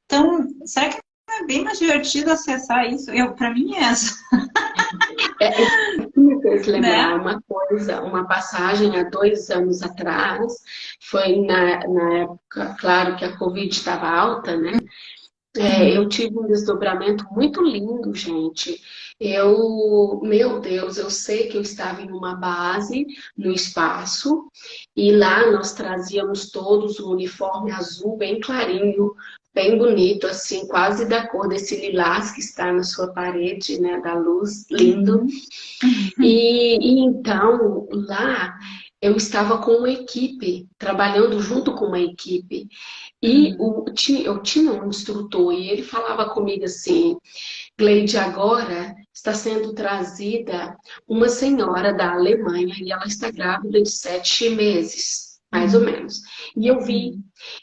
Então, será que é bem mais divertido acessar isso? Eu, para mim é essa. É, me fez lembrar né? uma coisa, uma passagem há dois anos atrás, foi na, na época, claro que a Covid estava alta, né? É, eu tive um desdobramento muito lindo, gente. Eu, meu Deus, eu sei que eu estava em uma base no espaço e lá nós trazíamos todos um uniforme azul bem clarinho, bem bonito, assim, quase da cor desse lilás que está na sua parede, né, da luz, lindo. Uhum. E, e então, lá eu estava com uma equipe, trabalhando junto com uma equipe. E uhum. o, eu tinha um instrutor e ele falava comigo assim, Gleide, agora está sendo trazida uma senhora da Alemanha e ela está grávida de sete meses, mais ou uhum. menos. E eu vi,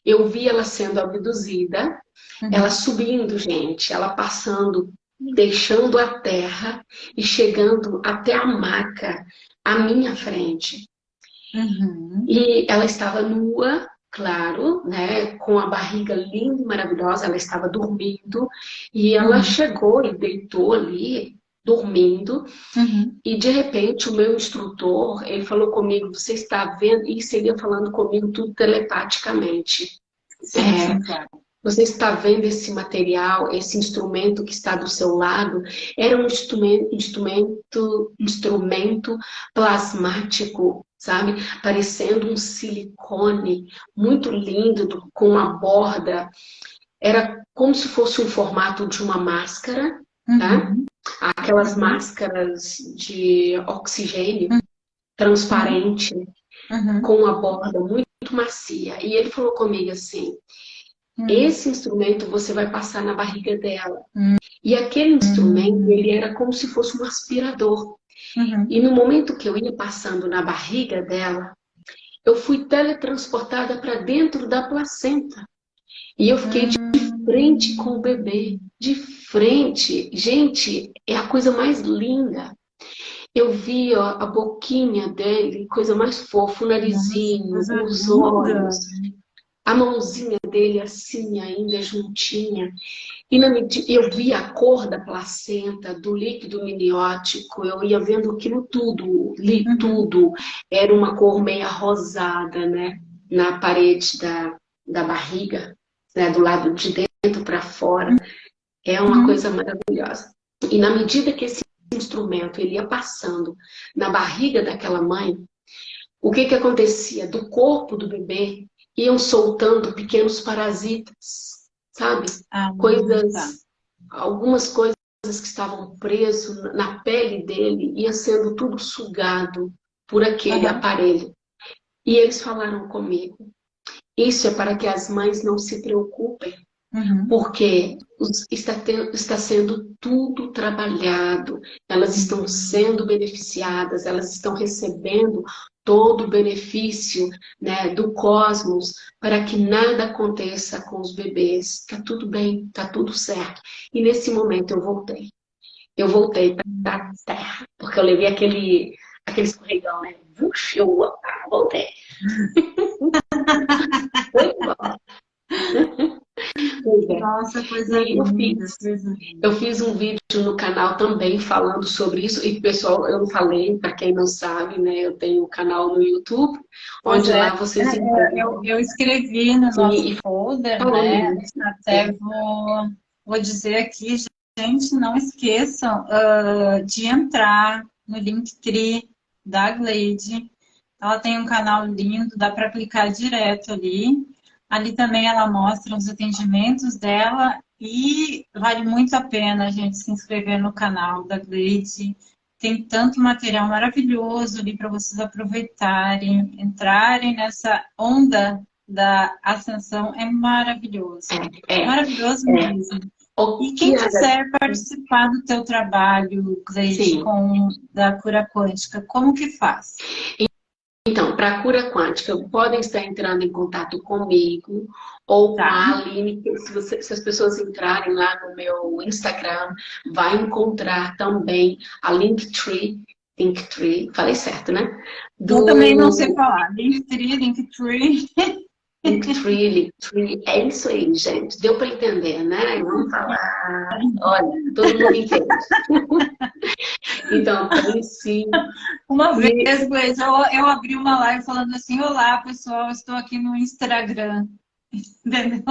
eu vi ela sendo abduzida, uhum. ela subindo, gente, ela passando, deixando a terra e chegando até a maca à minha frente. Uhum. E ela estava nua, claro, né, com a barriga linda e maravilhosa, ela estava dormindo, e ela uhum. chegou e deitou ali, dormindo, uhum. e de repente o meu instrutor, ele falou comigo, você está vendo, e seria falando comigo tudo telepaticamente. Sim, é, claro. Você está vendo esse material, esse instrumento que está do seu lado? Era um instrumento, instrumento, instrumento plasmático sabe? Parecendo um silicone muito lindo, com uma borda. Era como se fosse um formato de uma máscara, tá? uhum. tá? Aquelas máscaras de oxigênio uhum. transparente, uhum. com uma borda muito macia. E ele falou comigo assim, uhum. esse instrumento você vai passar na barriga dela. Uhum. E aquele instrumento, ele era como se fosse um aspirador. Uhum. E no momento que eu ia passando na barriga dela, eu fui teletransportada para dentro da placenta. E eu fiquei de hum. frente com o bebê, de frente. Gente, é a coisa mais linda. Eu vi ó, a boquinha dele, coisa mais fofa, o narizinho, Nossa, os olhos a mãozinha dele assim ainda juntinha. E na, eu via a cor da placenta, do líquido miniótico, eu ia vendo aquilo tudo, li uhum. tudo. Era uma cor meia rosada, né? Na parede da, da barriga, né? do lado de dentro para fora. É uma uhum. coisa maravilhosa. E na medida que esse instrumento ele ia passando na barriga daquela mãe, o que que acontecia? Do corpo do bebê iam soltando pequenos parasitas, sabe? Ah, coisas, tá. algumas coisas que estavam presos na pele dele, ia sendo tudo sugado por aquele aparelho. E eles falaram comigo, isso é para que as mães não se preocupem, uhum. porque está, está sendo tudo trabalhado, elas estão sendo beneficiadas, elas estão recebendo todo o benefício né, do cosmos para que nada aconteça com os bebês. Está tudo bem, está tudo certo. E nesse momento eu voltei. Eu voltei para a Terra, porque eu levei aquele, aquele escorregão, né? Puxa, eu voltei. [LAUGHS] Foi é. Nossa, coisa eu linda. Fiz, eu fiz um vídeo no canal também falando sobre isso. E, pessoal, eu falei, para quem não sabe, né? Eu tenho um canal no YouTube, onde é, lá vocês... É, eu, eu, escrevi no nosso e, folder, né? Até vou, vou dizer aqui, gente, não esqueçam uh, de entrar no Linktree da Glade. Ela tem um canal lindo, dá para clicar direto ali. Ali também ela mostra os atendimentos dela e vale muito a pena a gente se inscrever no canal da Glade. Tem tanto material maravilhoso ali para vocês aproveitarem, entrarem nessa onda da ascensão. É maravilhoso. É, é maravilhoso é. mesmo. E quem quiser participar do teu trabalho, Gleide, com da cura quântica, como que faz? Então, para a cura quântica, podem estar entrando em contato comigo ou tá. com a Aline, se, você, se, as pessoas entrarem lá no meu Instagram, vai encontrar também a Linktree, Linktree, falei certo, né? Do... Eu também não sei falar, Linktree, Linktree. [LAUGHS] Linktree, Linktree, é isso aí, gente. Deu para entender, né? Vamos falar. Olha, todo mundo entende. então, sim. Uma vez, Gleis, eu, eu abri uma live falando assim, olá, pessoal, estou aqui no Instagram. [LAUGHS] Entendeu?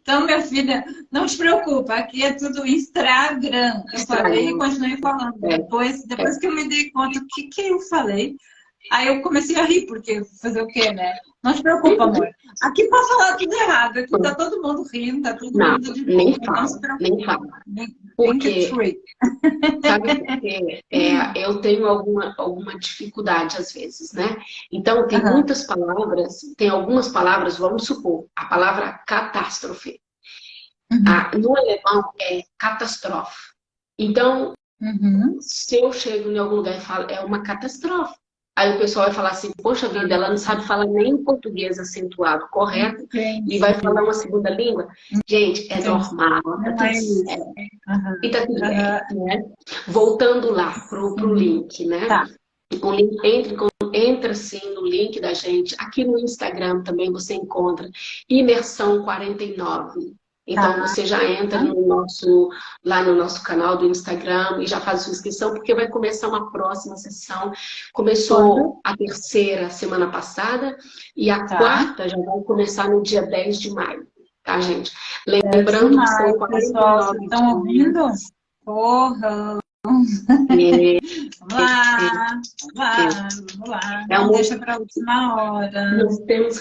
Então, minha filha, não te preocupa, aqui é tudo Instagram. Eu falei e continuei falando. É. Depois, depois que eu me dei conta, o que, que eu falei? Aí eu comecei a rir, porque fazer o quê, né? Não se preocupa, amor. Aqui pode falar tudo errado. Aqui tá todo mundo rindo, tá todo não, mundo de boa. Nem fala, não se preocupa. Nem fala. Porque, sabe porque é, eu tenho alguma, alguma dificuldade às vezes, né? Então, tem uhum. muitas palavras, tem algumas palavras, vamos supor, a palavra catástrofe. Uhum. Ah, no alemão é catástrofe. Então, uhum. se eu chego em algum lugar e falo, é uma catástrofe. Aí o pessoal vai falar assim, poxa vida, ela não sabe falar nem o português acentuado correto e vai falar uma segunda língua. Gente, é normal, tá tudo certo. Uhum. E tá tudo uhum. né? Voltando lá pro, pro link, né? Tá. O link, entra, entra sim no link da gente. Aqui no Instagram também você encontra Imersão 49. Então tá. você já entra no nosso, lá no nosso canal do Instagram e já faz sua inscrição, porque vai começar uma próxima sessão. Começou a terceira semana passada e a tá. quarta já vai começar no dia 10 de maio, tá, gente? Lembrando maio, que são 49 pessoal, vocês estão ouvindo? Porra! É, [LAUGHS] vamos lá, vamos lá, vamos lá. É Não deixa para a última hora. Nós temos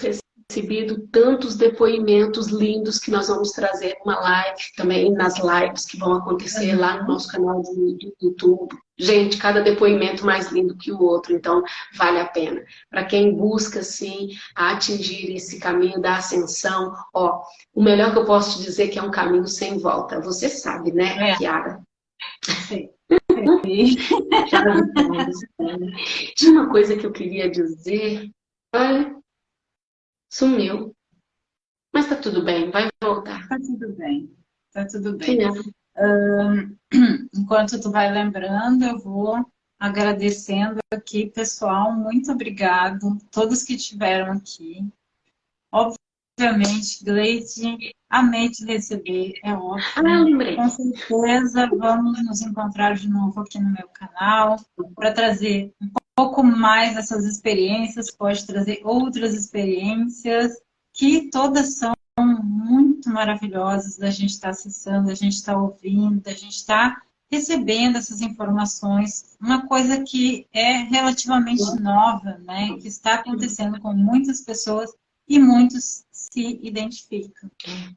recebido tantos depoimentos lindos que nós vamos trazer numa live, também nas lives que vão acontecer lá no nosso canal do, do YouTube. Gente, cada depoimento mais lindo que o outro, então vale a pena. Para quem busca, sim, atingir esse caminho da ascensão, ó, o melhor que eu posso te dizer é que é um caminho sem volta. Você sabe, né, é. Kiara? Sim. [LAUGHS] Tinha uma coisa que eu queria dizer. Olha, Sumiu. Mas tá tudo bem, vai voltar. Tá tudo bem, tá tudo bem. Uh, [CLEARS THROAT] enquanto tu vai lembrando, eu vou agradecendo aqui, pessoal. Muito obrigado, todos que estiveram aqui. Obviamente, Gleide, amei te receber, é óbvio. Ah, lembrei. Com certeza vamos nos encontrar de novo aqui no meu canal para trazer um pouco mais dessas experiências, pode trazer outras experiências que todas são muito maravilhosas da gente estar tá acessando, da gente estar tá ouvindo, da gente estar tá recebendo essas informações. Uma coisa que é relativamente nova, né? Que está acontecendo com muitas pessoas e muitos se identificam.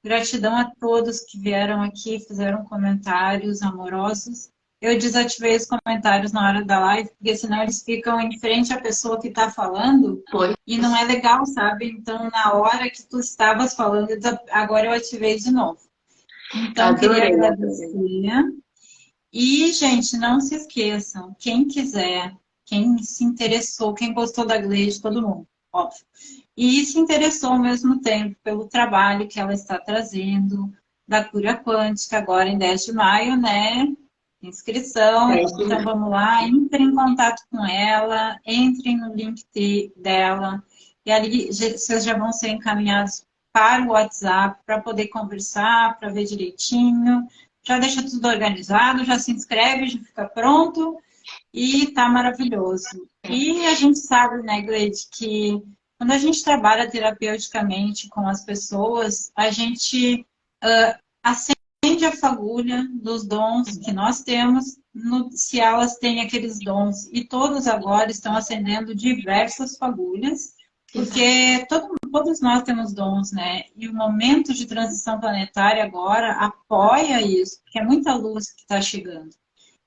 Gratidão a todos que vieram aqui, fizeram comentários amorosos eu desativei os comentários na hora da live, porque senão eles ficam em frente à pessoa que está falando. Foi. E não é legal, sabe? Então, na hora que tu estavas falando, agora eu ativei de novo. Então, Adorei. queria agradecer. E, gente, não se esqueçam, quem quiser, quem se interessou, quem gostou da Gleide, todo mundo, óbvio. E se interessou ao mesmo tempo pelo trabalho que ela está trazendo, da cura quântica, agora em 10 de maio, né? Inscrição. Então vamos lá, entre em contato com ela, entrem no link dela, e ali vocês já vão ser encaminhados para o WhatsApp para poder conversar, para ver direitinho. Já deixa tudo organizado, já se inscreve, já fica pronto e tá maravilhoso. E a gente sabe, né, Gleide, que quando a gente trabalha terapeuticamente com as pessoas, a gente uh, acende a fagulha dos dons que nós temos, no, se elas têm aqueles dons. E todos agora estão acendendo diversas fagulhas, porque todo, todos nós temos dons, né? E o momento de transição planetária agora apoia isso, porque é muita luz que está chegando.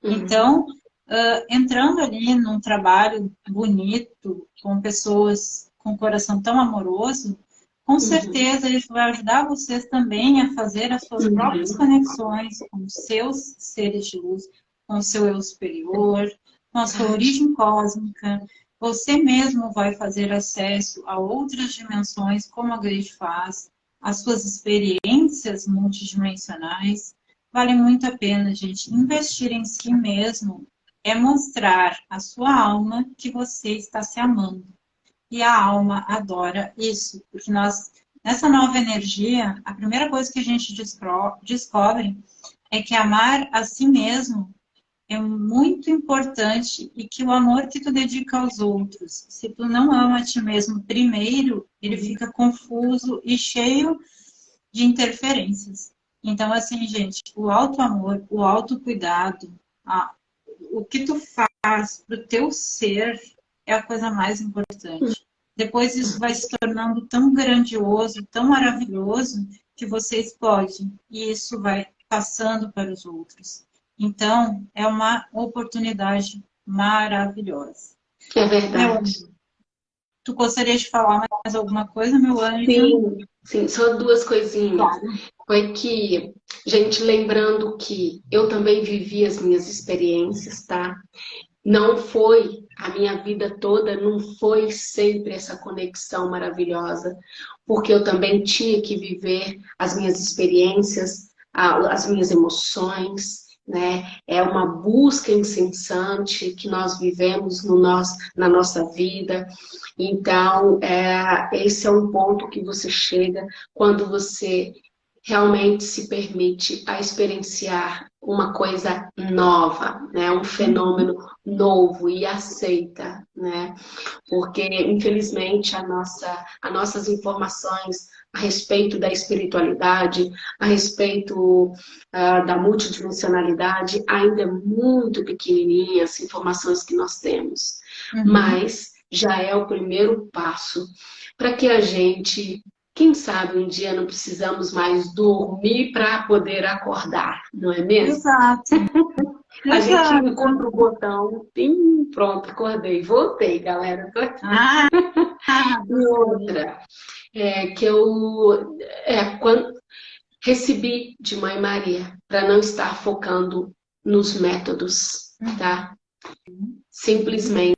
Uhum. Então, uh, entrando ali num trabalho bonito, com pessoas com um coração tão amoroso, com uhum. certeza isso vai ajudar vocês também a fazer as suas uhum. próprias conexões com os seus seres de luz, com o seu eu superior, com a sua origem cósmica. Você mesmo vai fazer acesso a outras dimensões, como a Grace faz, as suas experiências multidimensionais. Vale muito a pena, gente. Investir em si mesmo é mostrar à sua alma que você está se amando e a alma adora isso, porque nós, nessa nova energia, a primeira coisa que a gente descobre é que amar a si mesmo é muito importante e que o amor que tu dedica aos outros, se tu não ama a ti mesmo primeiro, ele fica confuso e cheio de interferências. Então, assim, gente, o auto-amor, o autocuidado, o que tu faz pro teu ser é a coisa mais importante. Depois isso vai se tornando tão grandioso, tão maravilhoso, que você explode. E isso vai passando para os outros. Então, é uma oportunidade maravilhosa. É verdade. Tu gostaria de falar mais alguma coisa, meu anjo? Sim, sim, só duas coisinhas. Claro. Foi que, gente, lembrando que eu também vivi as minhas experiências, tá? Não foi a minha vida toda, não foi sempre essa conexão maravilhosa, porque eu também tinha que viver as minhas experiências, as minhas emoções, né? É uma busca incessante que nós vivemos no nosso, na nossa vida. Então, é, esse é um ponto que você chega quando você realmente se permite a experienciar uma coisa nova, né? um fenômeno novo e aceita, né? Porque, infelizmente, a nossa, as nossas informações a respeito da espiritualidade, a respeito uh, da multidimensionalidade, ainda é muito pequenininha as informações que nós temos. Uhum. Mas já é o primeiro passo para que a gente quem sabe um dia não precisamos mais dormir para poder acordar, não é mesmo? Exato. [LAUGHS] A Exato. gente encontra o botão, pim, pronto, acordei. Voltei, galera, tô aqui. Ah, [LAUGHS] e outra, é, que eu é, quando, recebi de Mãe Maria, para não estar focando nos métodos, tá? Simplesmente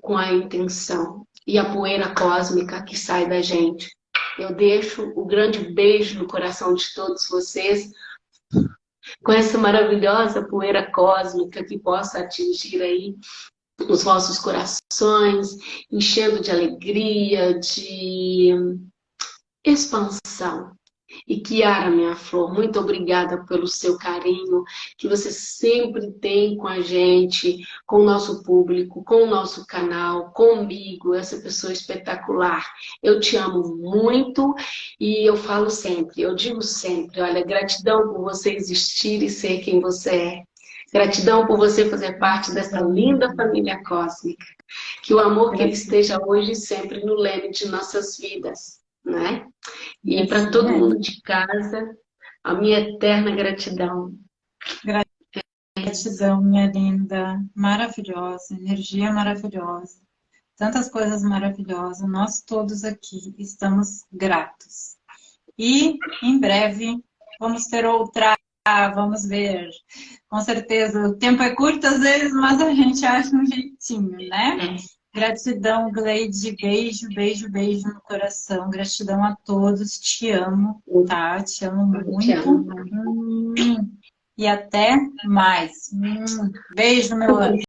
com a intenção e a poeira cósmica que sai da gente eu deixo o grande beijo no coração de todos vocês, com essa maravilhosa poeira cósmica que possa atingir aí os vossos corações, enchendo de alegria, de expansão, e Kiara, minha flor, muito obrigada pelo seu carinho que você sempre tem com a gente, com o nosso público, com o nosso canal, comigo, essa pessoa espetacular. Eu te amo muito e eu falo sempre, eu digo sempre, olha, gratidão por você existir e ser quem você é. Gratidão por você fazer parte dessa linda família cósmica. Que o amor que ele esteja hoje sempre no leme de nossas vidas né? E para todo mundo de casa, a minha eterna gratidão. Gratidão, minha linda, maravilhosa, energia maravilhosa, tantas coisas maravilhosas. Nós todos aqui estamos gratos. E em breve vamos ter outra, vamos ver. Com certeza, o tempo é curto às vezes, mas a gente acha um jeitinho, né? Gratidão, Gleide. Beijo, beijo, beijo no coração. Gratidão a todos. Te amo, tá? Te amo muito. Te amo. Hum. E até mais. Hum. Beijo, meu anjo.